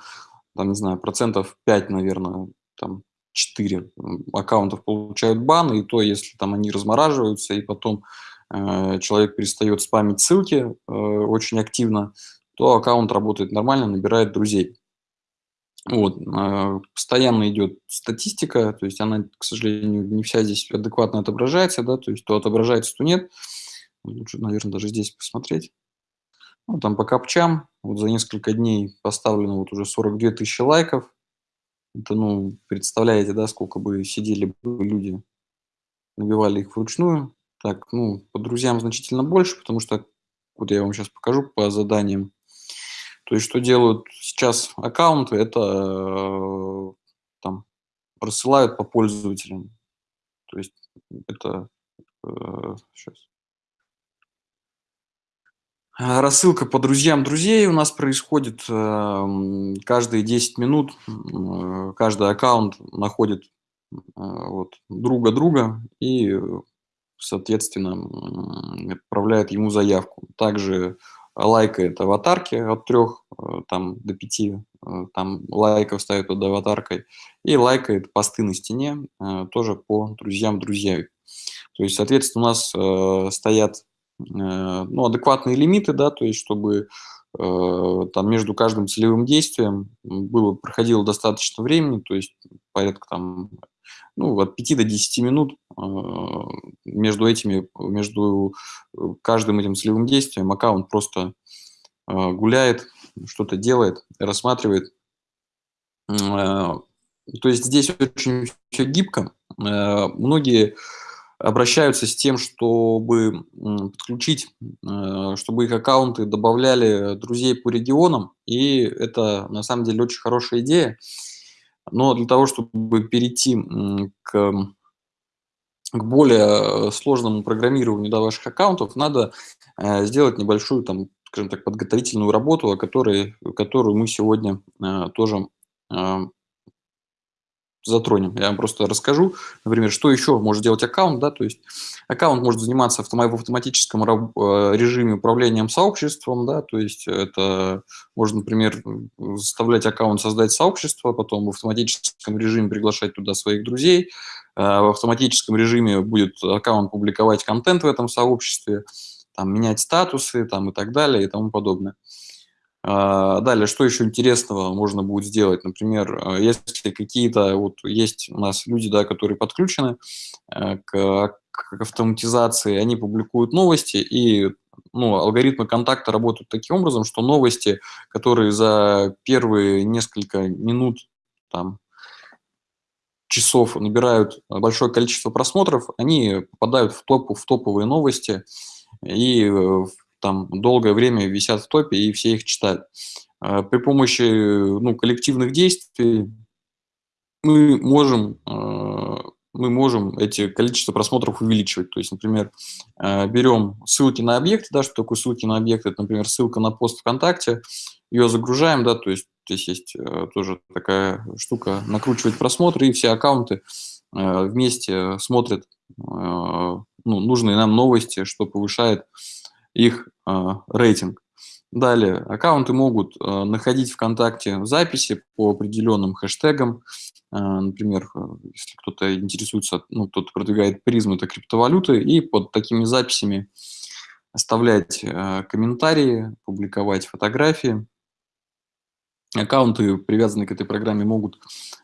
Speaker 2: там, не знаю, процентов 5, наверное, там 4 аккаунтов получают баны, и то, если там они размораживаются, и потом человек перестает спамить ссылки э, очень активно, то аккаунт работает нормально, набирает друзей. Вот. Э, постоянно идет статистика, то есть она, к сожалению, не вся здесь адекватно отображается, да, то есть то отображается, то нет. Лучше, наверное, даже здесь посмотреть. Ну, там по капчам, вот за несколько дней поставлено вот уже 42 тысячи лайков. Это, ну, представляете, да, сколько бы сидели люди, набивали их вручную. Так, ну, по друзьям значительно больше, потому что, вот я вам сейчас покажу по заданиям. То есть, что делают сейчас аккаунты, это э, там рассылают по пользователям. То есть, это э, сейчас. Рассылка по друзьям друзей у нас происходит э, каждые 10 минут. Каждый аккаунт находит вот, друга друга и соответственно, отправляет ему заявку. Также лайкает аватарки от трех э, там, до пяти э, там, лайков ставит под аватаркой и лайкает посты на стене э, тоже по друзьям друзья. То есть, соответственно, у нас стоят ну, адекватные лимиты, да, то есть, чтобы там между каждым целевым действием было, проходило достаточно времени, то есть порядка там ну, от 5 до 10 минут а, между этими, между э, каждым этим целевым действием аккаунт просто а, гуляет, что-то делает, рассматривает. А, то есть здесь очень все гибко. Многие обращаются с тем, чтобы подключить, чтобы их аккаунты добавляли друзей по регионам, и это на самом деле очень хорошая идея. Но для того, чтобы перейти к, к более сложному программированию да, ваших аккаунтов, надо э, сделать небольшую там скажем так, подготовительную работу, о которой, которую мы сегодня тоже затронем. Я вам просто расскажу, например, что еще может делать аккаунт. Да? То есть аккаунт может заниматься в автоматическом э, режиме управлением сообществом. Да? То есть это можно, например, заставлять аккаунт создать сообщество, потом в автоматическом режиме приглашать туда своих друзей. Э, в автоматическом режиме будет аккаунт публиковать контент в этом сообществе, там, менять статусы там, и так далее и тому подобное. А, далее, что еще интересного можно будет сделать? Например, э, если какие-то, вот есть у нас люди, да, которые подключены э, к, к автоматизации, они публикуют новости, и ну, алгоритмы контакта работают таким образом, что новости, которые за первые несколько минут, там, часов набирают большое количество просмотров, они попадают в, топ, в топовые новости, и э, там долгое время висят в топе, и все их читают. А, при помощи ну, коллективных действий мы можем, а, мы можем эти количество просмотров увеличивать. То есть, например, а, берем ссылки на объекты, да, что такое ссылки на объекты, это, например, ссылка на пост ВКонтакте, ее загружаем, да, то есть здесь есть тоже такая штука, накручивать просмотры, и все аккаунты вместе смотрят ну, нужные нам новости, что повышает их а, рейтинг. Далее, аккаунты могут а, находить ВКонтакте записи по определенным хэштегам. А, например, если кто-то интересуется, ну, кто-то продвигает призму, это криптовалюты, и под такими записями оставлять комментарии, публиковать фотографии. Аккаунты, привязанные к этой программе, могут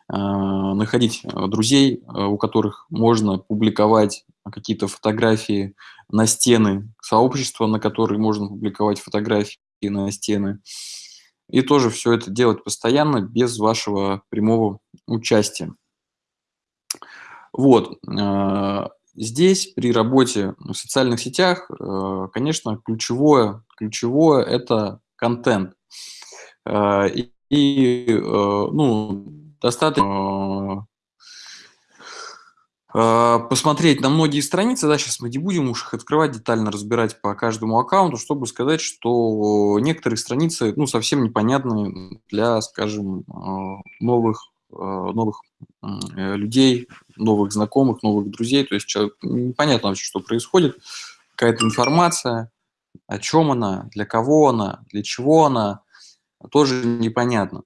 Speaker 2: находить друзей, у которых можно публиковать какие-то фотографии на стены сообщества, на которые можно публиковать фотографии на стены. И тоже все это делать постоянно, без вашего прямого участия. Вот. Э, здесь при работе в социальных сетях, э, конечно, ключевое, ключевое – это контент. Э, и, ну, достаточно посмотреть на многие страницы, да, сейчас мы не будем уж их открывать, детально разбирать по каждому аккаунту, чтобы сказать, что некоторые страницы, ну, совсем непонятны для, скажем, а, новых, а, новых э, людей, новых знакомых, новых друзей, то есть человек, непонятно вообще, что происходит, какая-то информация, о чем она, для кого она, для чего она, тоже непонятно.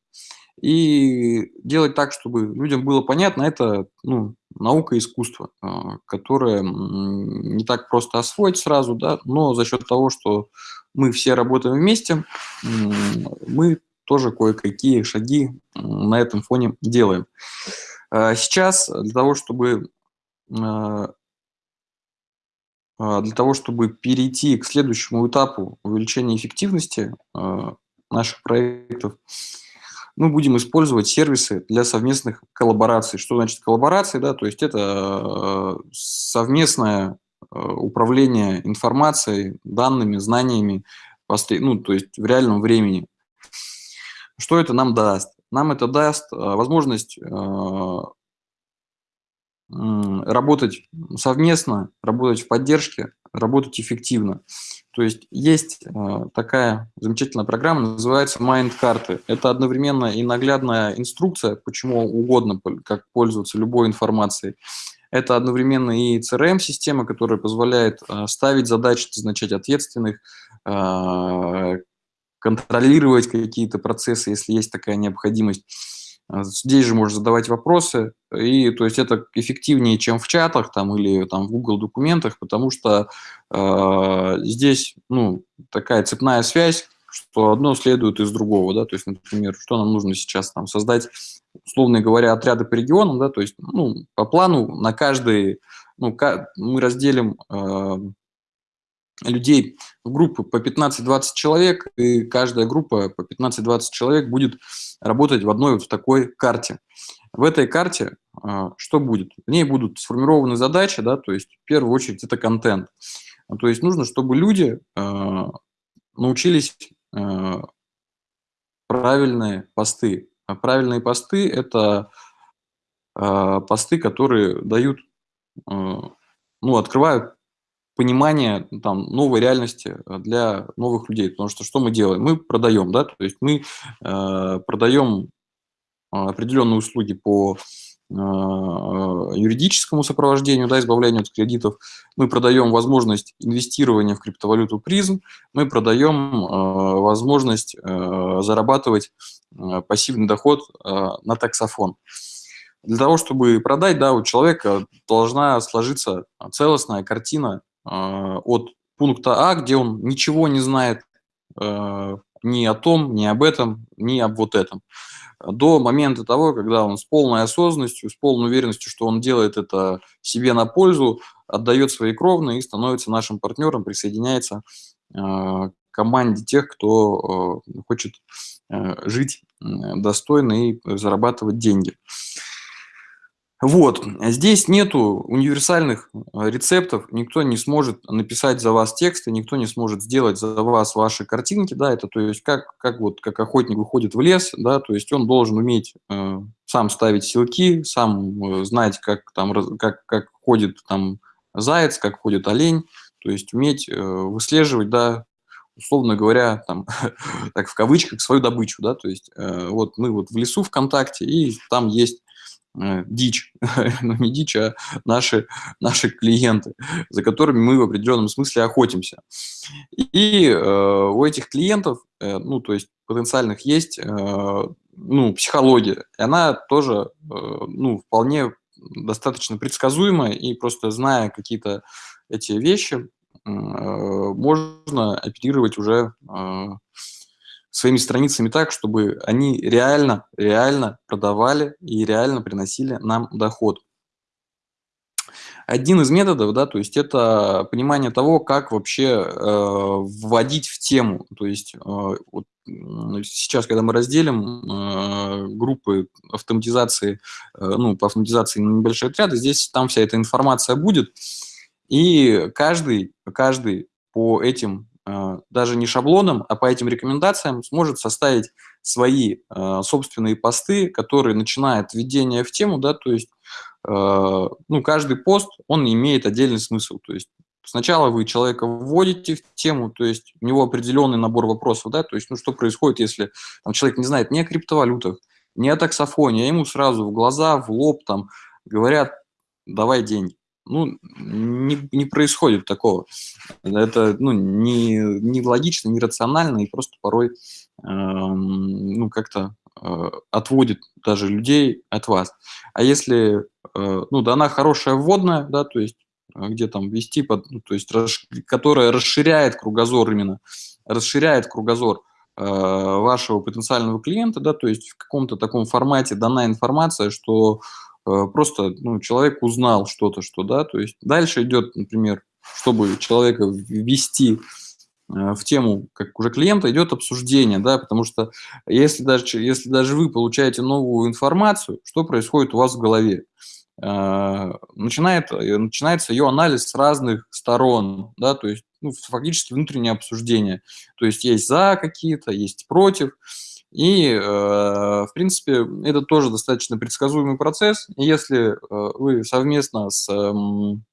Speaker 2: И делать так, чтобы людям было понятно, это ну, наука и искусство, а, которое не так просто освоить сразу, да, но за счет того, что мы все работаем вместе, мы тоже кое-какие шаги на этом фоне делаем. А сейчас для того, чтобы а, для того, чтобы перейти к следующему этапу увеличения эффективности наших проектов, мы будем использовать сервисы для совместных коллабораций. Что значит коллаборации? Да? То есть это э, совместное э, управление информацией, данными, знаниями, ну, то есть в реальном времени. Что это нам даст? Нам это даст э, возможность работать совместно, работать в поддержке, работать эффективно. То есть есть э, такая замечательная программа, называется Mind-карты. Это одновременно и наглядная инструкция, почему угодно, как пользоваться любой информацией. Это одновременно и CRM-система, которая позволяет э, ставить задачи, назначать ответственных, э, контролировать какие-то процессы, если есть такая необходимость. А, здесь же можно задавать вопросы, и то есть это эффективнее, чем в чатах там, или там, в Google документах, потому что э, здесь ну, такая цепная связь, что одно следует из другого. Да? То есть, например, что нам нужно сейчас там, создать, условно говоря, отряды по регионам, да? то есть ну, по плану на каждый, ну, мы разделим э, людей в группы по 15-20 человек, и каждая группа по 15-20 человек будет работать в одной вот такой карте. В этой карте а, что будет? В ней будут сформированы задачи, да, то есть в первую очередь это контент. То есть нужно, чтобы люди а, научились а, правильные посты. А правильные посты – это посты, которые дают, ну, открывают понимание там, новой реальности для новых людей. Потому что что мы делаем? Мы продаем, да, то есть мы э, продаем определенные услуги по э, юридическому сопровождению, да, избавлению от кредитов. Мы продаем возможность инвестирования в криптовалюту призм, мы продаем э, возможность э, зарабатывать э, пассивный доход э, на таксофон. Для того, чтобы продать, да, у человека должна сложиться целостная картина э, от пункта А, где он ничего не знает э, ни о том, ни об этом, ни об вот этом до момента того, когда он с полной осознанностью, с полной уверенностью, что он делает это себе на пользу, отдает свои кровные и становится нашим партнером, присоединяется э, к команде тех, кто э, хочет жить достойно и зарабатывать деньги. Вот, здесь нету универсальных э, рецептов, никто не сможет написать за вас тексты, никто не сможет сделать за вас ваши картинки, да, это то есть как, как вот, как охотник выходит в лес, да, то есть он должен уметь э, сам ставить силки, сам э, знать, как там, как, как ходит там заяц, как ходит олень, то есть уметь э, выслеживать, да, условно говоря, там, так в кавычках, свою добычу, да, то есть э, вот мы вот в лесу ВКонтакте, и там есть дичь, ну не дичь, а наши, наши клиенты, за которыми мы в определенном смысле охотимся. И э, у этих клиентов, э, ну то есть потенциальных, есть э, ну, психология, и она тоже э, ну, вполне достаточно предсказуемая, и просто зная какие-то эти вещи, э, можно оперировать уже э, своими страницами так, чтобы они реально, реально продавали и реально приносили нам доход. Один из методов, да, то есть это понимание того, как вообще э, вводить в тему. То есть э, вот сейчас, когда мы разделим э, группы автоматизации, э, ну, по автоматизации на небольшие отряды, здесь там вся эта информация будет, и каждый, каждый по этим даже не шаблоном, а по этим рекомендациям сможет составить свои а, собственные посты, которые начинают введение в тему, да, то есть а, ну, каждый пост, он имеет отдельный смысл, то есть сначала вы человека вводите в тему, то есть у него определенный набор вопросов, да, то есть ну, что происходит, если там, человек не знает ни о криптовалютах, ни о таксофоне, а ему сразу в глаза, в лоб там говорят, давай деньги ну, не, не происходит такого. Это ну, не, не логично, не рационально и просто порой э, ну, как-то э, отводит даже людей от вас. А если э, ну, дана хорошая вводная, да, то есть э, где там вести, под, ну, то есть расш, которая расширяет кругозор именно, расширяет кругозор э, вашего потенциального клиента, да, то есть в каком-то таком формате дана информация, что просто ну, человек узнал что-то, что да, то есть дальше идет, например, чтобы человека ввести э, в тему, как уже клиента, идет обсуждение, да, потому что если даже, если даже вы получаете новую информацию, что происходит у вас в голове? Э, начинает, начинается ее анализ с разных сторон, да, то есть ну, фактически внутреннее обсуждение. То есть есть за какие-то, есть против, и, э, в принципе, это тоже достаточно предсказуемый процесс. Если э, вы совместно с, эм,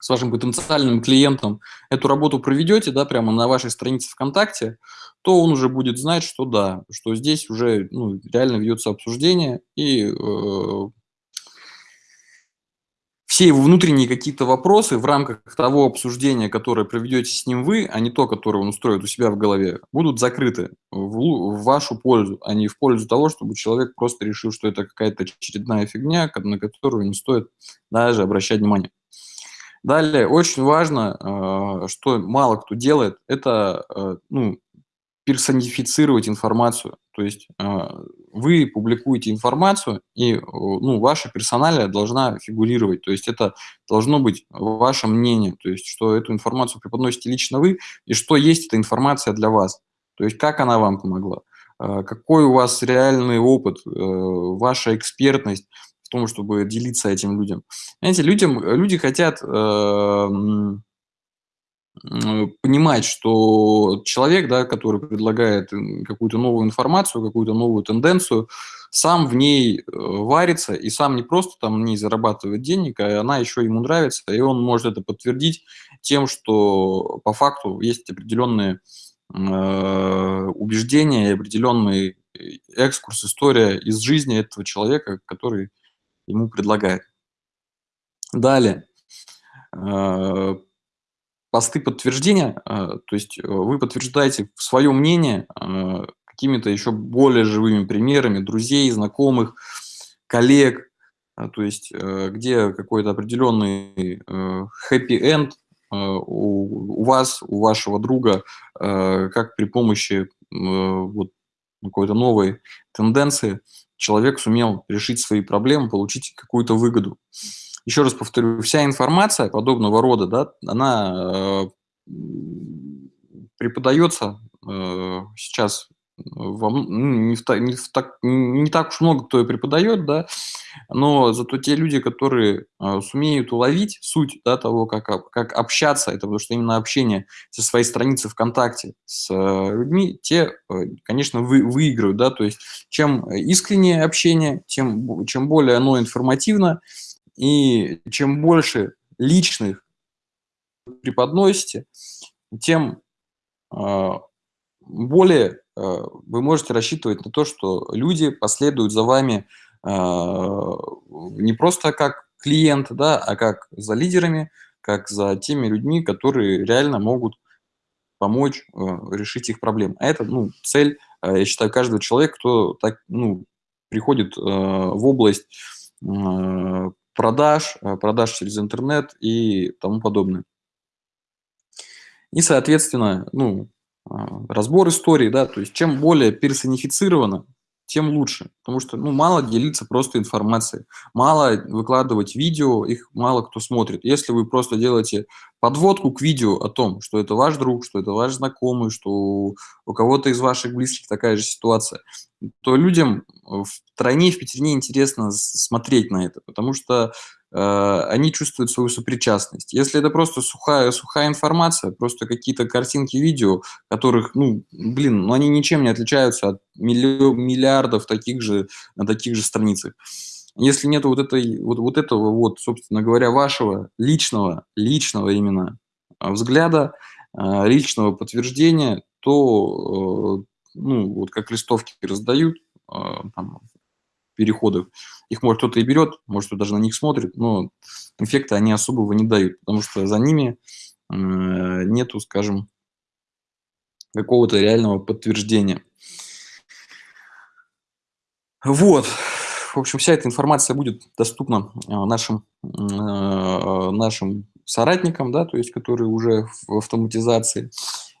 Speaker 2: с вашим потенциальным клиентом эту работу проведете, да, прямо на вашей странице ВКонтакте, то он уже будет знать, что да, что здесь уже ну, реально ведется обсуждение, и э, все его внутренние какие-то вопросы в рамках того обсуждения, которое проведете с ним вы, а не то, которое он устроит у себя в голове, будут закрыты в, в вашу пользу, а не в пользу того, чтобы человек просто решил, что это какая-то очередная фигня, на которую не стоит даже обращать внимание. Далее, очень важно, э, что мало кто делает, это э, ну, персонифицировать информацию. То есть а, вы публикуете информацию, и ну, ваша персоналия должна фигурировать. То есть это должно быть ваше мнение, то есть что эту информацию преподносите лично вы, и что есть эта информация для вас. То есть как она вам помогла, а, какой у вас реальный опыт, э, ваша экспертность в том, чтобы делиться этим людям. Знаете, людям, люди хотят э, понимать, что человек, да, который предлагает какую-то новую информацию, какую-то новую тенденцию, сам в ней э, варится и сам не просто там в ней зарабатывает денег, а она еще ему нравится, и он может это подтвердить тем, что по факту есть определенные э, убеждения и определенный экскурс, история из жизни этого человека, который ему предлагает. Далее. Э, посты подтверждения, э, то есть э, вы подтверждаете свое мнение какими-то еще более живыми примерами друзей, знакомых, коллег, то есть где какой-то определенный happy-end у вас, у вашего друга, как при помощи вот какой-то новой тенденции человек сумел решить свои проблемы, получить какую-то выгоду еще раз повторю, вся информация подобного рода, да, она э, преподается э, сейчас во, ну, не, в, не, в так, не так уж много кто и преподает, да, но зато те люди, которые э, сумеют уловить суть да, того, как, как общаться, это потому что именно общение со своей страницы ВКонтакте с э, людьми, те, э, конечно, вы, выиграют, да, то есть чем искреннее общение, тем, чем более оно информативно, и чем больше личных преподносите, тем а, более а, вы можете рассчитывать на то, что люди последуют за вами а, не просто как клиент, да, а как за лидерами, как за теми людьми, которые реально могут помочь решить их проблемы. А это ну, цель, я считаю, каждого человека, кто так, ну, приходит в область продаж, э, продаж через интернет и тому подобное. И, соответственно, ну, а, разбор истории, да, то есть чем более персонифицировано, тем лучше. Потому что ну, мало делиться просто информацией, мало выкладывать видео, их мало кто смотрит. Если вы просто делаете подводку к видео о том, что это ваш друг, что это ваш знакомый, что у кого-то из ваших близких такая же ситуация, то людям в тройне, в пятерне интересно смотреть на это, потому что они чувствуют свою сопричастность. Если это просто сухая, сухая информация, просто какие-то картинки, видео, которых, ну, блин, ну, они ничем не отличаются от миллиардов таких же, на таких же страницах. Если нет вот, этой, вот, вот этого, вот, собственно говоря, вашего личного, личного именно э, взгляда, э, личного подтверждения, то, ну, вот как листовки раздают, там, переходов. Их, может, кто-то и берет, может, кто даже на них смотрит, но эффекта они особого не дают, потому что за ними э, нету, скажем, какого-то реального подтверждения. Вот. В общем, вся эта информация будет доступна э, нашим, э, нашим соратникам, да, то есть, которые уже в автоматизации.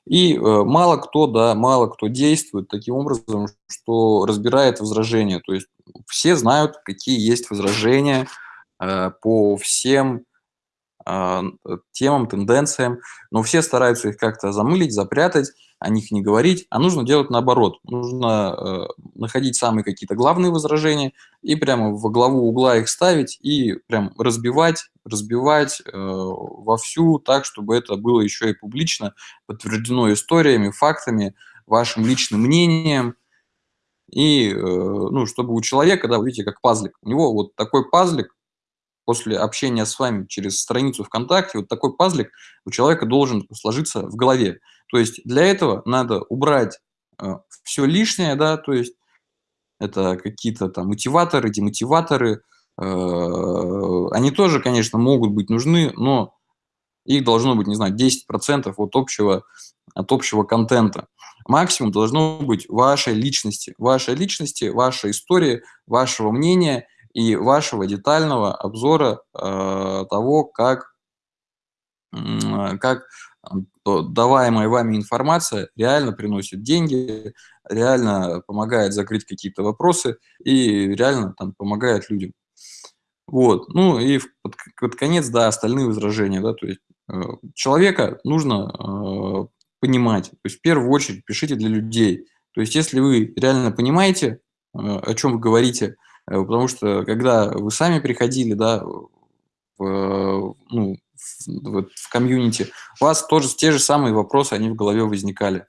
Speaker 2: И мало кто, да, мало кто действует таким образом, что разбирает возражения. То есть все знают, какие есть возражения э, по всем э, темам, тенденциям, но все стараются их как-то замылить, запрятать, о них не говорить, а нужно делать наоборот. Нужно э, находить самые какие-то главные возражения и прямо во главу угла их ставить и прям разбивать, разбивать э, вовсю так, чтобы это было еще и публично, подтверждено историями, фактами, вашим личным мнением – и, э, ну, чтобы у человека, да, видите, как пазлик, у него вот такой пазлик после общения с вами через страницу ВКонтакте, вот такой пазлик у человека должен сложиться в голове. То есть для этого надо убрать э, все лишнее, да, то есть это какие-то там мотиваторы, демотиваторы, э, они тоже, конечно, могут быть нужны, но их должно быть, не знаю, 10% от общего, от общего контента. Максимум должно быть вашей личности, вашей личности, вашей истории, вашего мнения и вашего детального обзора э, того, как, как даваемая вами информация реально приносит деньги, реально помогает закрыть какие-то вопросы и реально там помогает людям. Вот, ну и под, под конец, да, остальные возражения, да, то есть э, человека нужно э, понимать. То есть в первую очередь пишите для людей. То есть если вы реально понимаете, э, о чем вы говорите, э, потому что когда вы сами приходили, да, в, ну, в, в комьюнити, у вас тоже те же самые вопросы, они в голове возникали.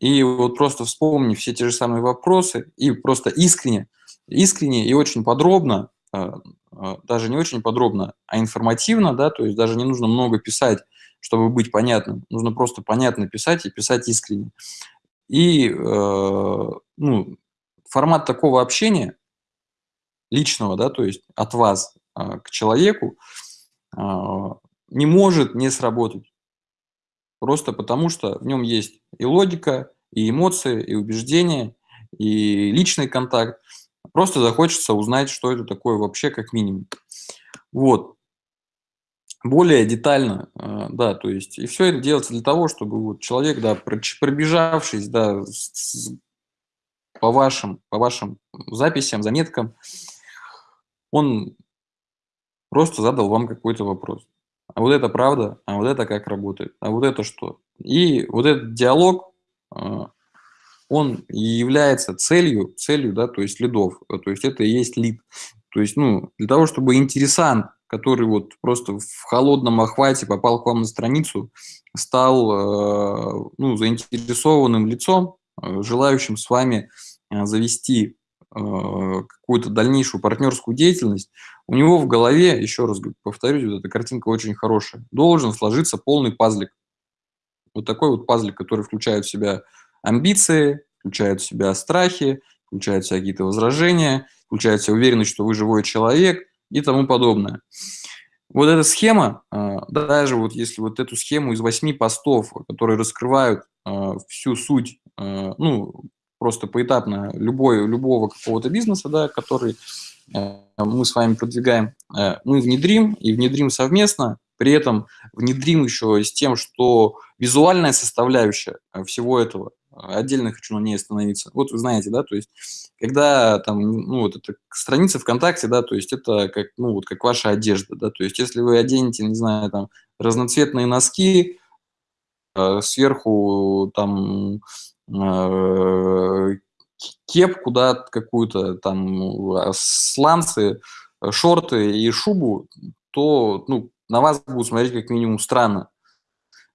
Speaker 2: И вот просто вспомни все те же самые вопросы и просто искренне, искренне и очень подробно, э, э, даже не очень подробно, а информативно, да, то есть даже не нужно много писать, чтобы быть понятным. Нужно просто понятно писать и писать искренне. И э, ну, формат такого общения личного, да, то есть от вас э, к человеку, э, не может не сработать. Просто потому, что в нем есть и логика, и эмоции, и убеждения, и личный контакт. Просто захочется узнать, что это такое вообще, как минимум. Вот. Более детально, э, да, то есть, и все это делается для того, чтобы вот человек, да, пробежавшись, да, по вашим, по вашим записям, заметкам, он просто задал вам какой-то вопрос а вот это правда, а вот это как работает, а вот это что. И вот этот диалог, а, он является целью, целью, да, то есть лидов, то есть это и есть лид. То есть, ну, для того, чтобы интересант, который вот просто в холодном охвате попал к вам на страницу, стал, а, ну, заинтересованным лицом, а, желающим с вами завести какую-то дальнейшую партнерскую деятельность, у него в голове, еще раз повторюсь, вот эта картинка очень хорошая, должен сложиться полный пазлик. Вот такой вот пазлик, который включает в себя амбиции, включает в себя страхи, включает в себя какие-то возражения, включает в себя уверенность, что вы живой человек и тому подобное. Вот эта схема, а, даже вот если вот эту схему из восьми постов, которые раскрывают а, всю суть, ну, просто поэтапно любой, любого какого-то бизнеса, да, который Э, мы с вами продвигаем, э, мы внедрим и внедрим совместно, при этом внедрим еще с тем, что визуальная составляющая э, всего этого, отдельно хочу на ней остановиться. Вот вы знаете, да, то есть, когда там, ну, вот эта страница ВКонтакте, да, то есть это как, ну, вот как ваша одежда, да, то есть если вы оденете, не знаю, там, разноцветные носки, сверху там кепку, да, какую-то там, а, сланцы, э, шорты и шубу, то ну, на вас будут смотреть как минимум странно.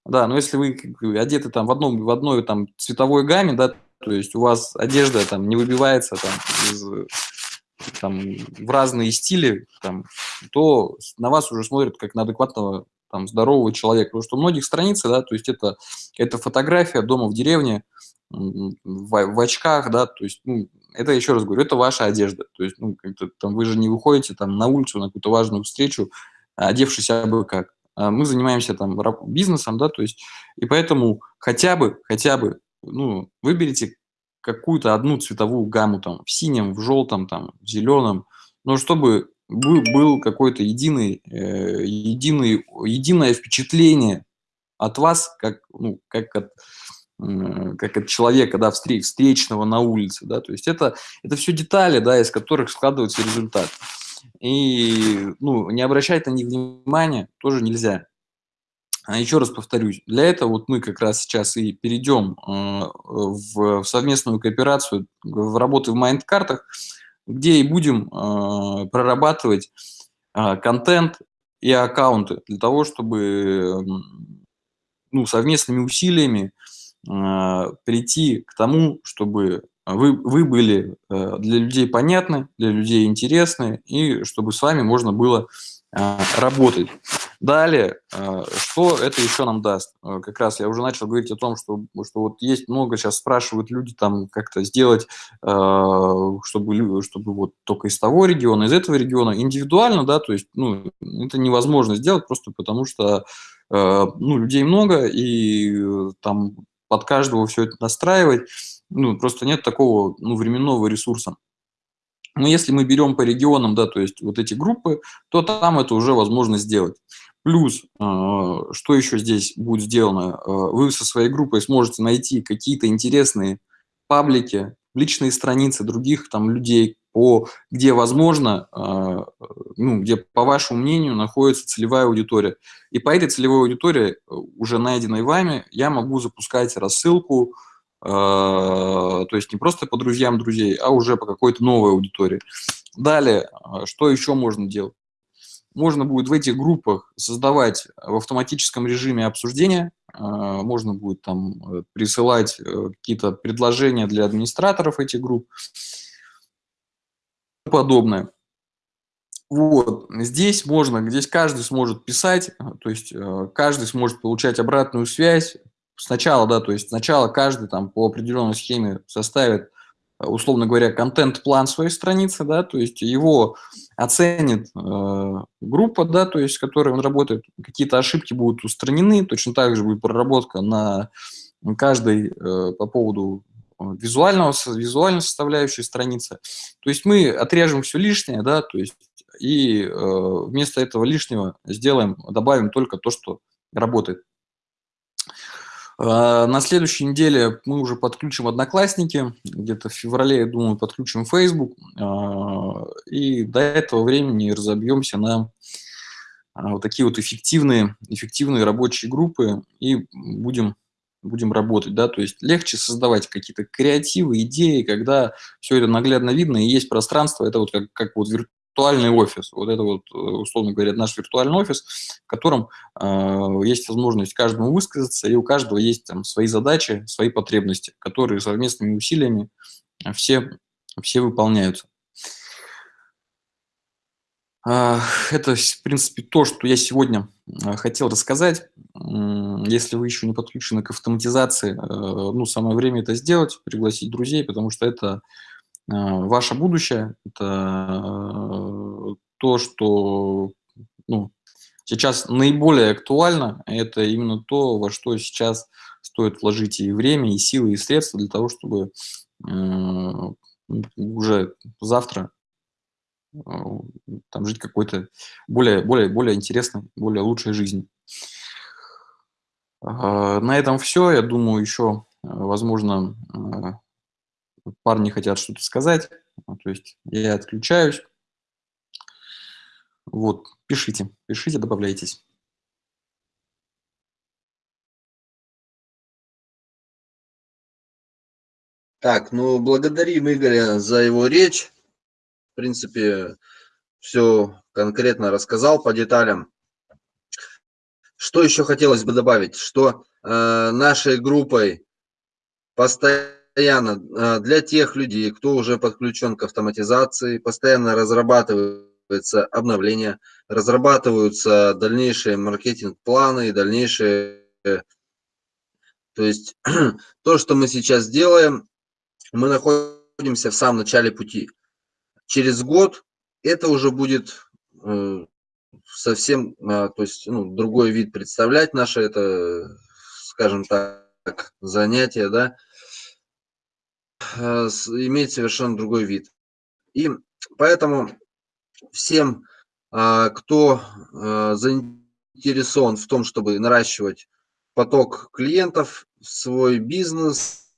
Speaker 2: Да, но если вы одеты там в, одном, в одной там цветовой гамме, да, то есть у вас одежда там не выбивается там, из, там в разные стили, там, то на вас уже смотрят как на адекватного там, здорового человека. Потому что у многих страницы, да, то есть это, это фотография дома в деревне, в, в очках, да, то есть, ну, это, еще раз говорю, это ваша одежда, то есть, ну, там, вы же не выходите там на улицу на какую-то важную встречу, одевшись абы как. А мы занимаемся там бизнесом, да, то есть, и поэтому хотя бы, хотя бы, ну, выберите какую-то одну цветовую гамму там, в синем, в желтом, там, в зеленом, но чтобы был, был какой-то единый, э, единый, единое впечатление от вас, как, ну, как от как от человека, да, встреч, встречного на улице, да, то есть это, это все детали, да, из которых складывается результат. И, ну, не обращать на них внимания тоже нельзя. А еще раз повторюсь, для этого вот мы как раз сейчас и перейдем э, в, в совместную кооперацию, в работы в майнд-картах, где и будем э, прорабатывать э, контент и аккаунты для того, чтобы ну, совместными усилиями а, прийти к тому, чтобы вы, вы были э, для людей понятны, для людей интересны, и чтобы с вами можно было работать. Далее, а, что это еще нам даст? Как раз я уже начал говорить о том, что, что вот есть много, сейчас спрашивают люди там как-то сделать, чтобы, чтобы вот только из того региона, из этого региона, индивидуально, да, то есть, ну, это невозможно сделать просто потому, что ну, людей много, и там под каждого все это настраивать. Ну, просто нет такого ну, временного ресурса. Но если мы берем по регионам, да, то есть вот эти группы, то там это уже возможно сделать. Плюс, э, что еще здесь будет сделано, э, вы со своей группой сможете найти какие-то интересные паблики, личные страницы других там людей, по, где, возможно, э, ну, где, по вашему мнению, находится целевая аудитория. И по этой целевой аудитории, уже найденной вами, я могу запускать рассылку, то есть не просто по друзьям друзей, а уже по какой-то новой аудитории. Далее, что еще можно делать? можно будет в этих группах создавать в автоматическом режиме обсуждения, можно будет там присылать какие-то предложения для администраторов этих групп подобное. Вот, здесь можно, здесь каждый сможет писать, то есть каждый сможет получать обратную связь, сначала, да, то есть сначала каждый там по определенной схеме составит, э, условно говоря, контент-план своей страницы, да, то есть его оценит э, группа, да, то есть с которой он работает, какие-то ошибки будут устранены, точно так же будет проработка на каждой э, по поводу э, визуального, визуальной составляющей страницы. То есть мы отрежем все лишнее, да, то есть и э, вместо этого лишнего сделаем, добавим только то, что работает. А, на следующей неделе мы уже подключим Одноклассники, где-то в феврале, я думаю, подключим Facebook, а, и до этого времени разобьемся на а, вот такие вот эффективные, эффективные рабочие группы и будем, будем работать. Да? То есть легче создавать какие-то креативы, идеи, когда все это наглядно видно и есть пространство, это вот как, как вот виртуальный офис. Вот это вот, э, условно говоря, наш виртуальный офис, в котором э, есть возможность каждому высказаться, и у каждого есть там свои задачи, свои потребности, которые совместными усилиями все, все выполняются. Это, в принципе, то, что я сегодня э, хотел рассказать. Если вы еще не подключены к автоматизации, э, ну, самое время это сделать, пригласить друзей, потому что это ваше будущее, это э, то, что ну, сейчас наиболее актуально, это именно то, во что сейчас стоит вложить и время, и силы, и средства для того, чтобы э, уже завтра э, там жить какой-то более, более, более интересной, более лучшей жизнью. На этом все. Я думаю, еще, возможно, парни хотят что-то сказать, ну, то есть я отключаюсь. Вот, пишите, пишите, добавляйтесь.
Speaker 1: Так, ну, благодарим Игоря за его речь. В принципе, все конкретно рассказал по деталям. Что еще хотелось бы добавить, что э, нашей группой постоянно постоянно а, для тех людей, кто уже подключен к автоматизации, постоянно разрабатывается обновления, разрабатываются дальнейшие маркетинг-планы и дальнейшие... То есть то, что мы сейчас делаем, мы находимся в самом начале пути. Через год это уже будет э, совсем, а, то есть ну, другой вид представлять наше это, скажем так, занятие, да, имеет совершенно другой вид. И поэтому всем, а, кто а, заинтересован в том, чтобы наращивать поток клиентов, свой бизнес,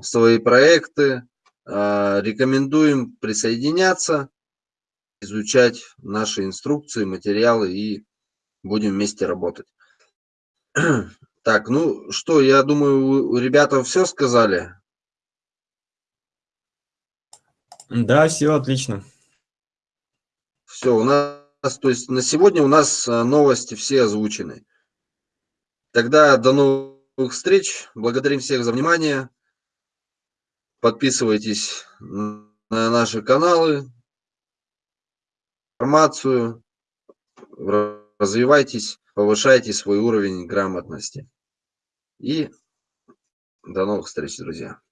Speaker 1: свои проекты, рекомендуем присоединяться, изучать наши инструкции, материалы и будем вместе работать. Так, ну что, я думаю, ребята все сказали.
Speaker 3: Да, все отлично.
Speaker 1: Все, у нас, то есть на сегодня у нас а, новости все озвучены. Тогда до новых встреч. Благодарим всех за внимание. Подписывайтесь на наши каналы, информацию, развивайтесь, повышайте свой уровень грамотности. И до новых встреч, друзья.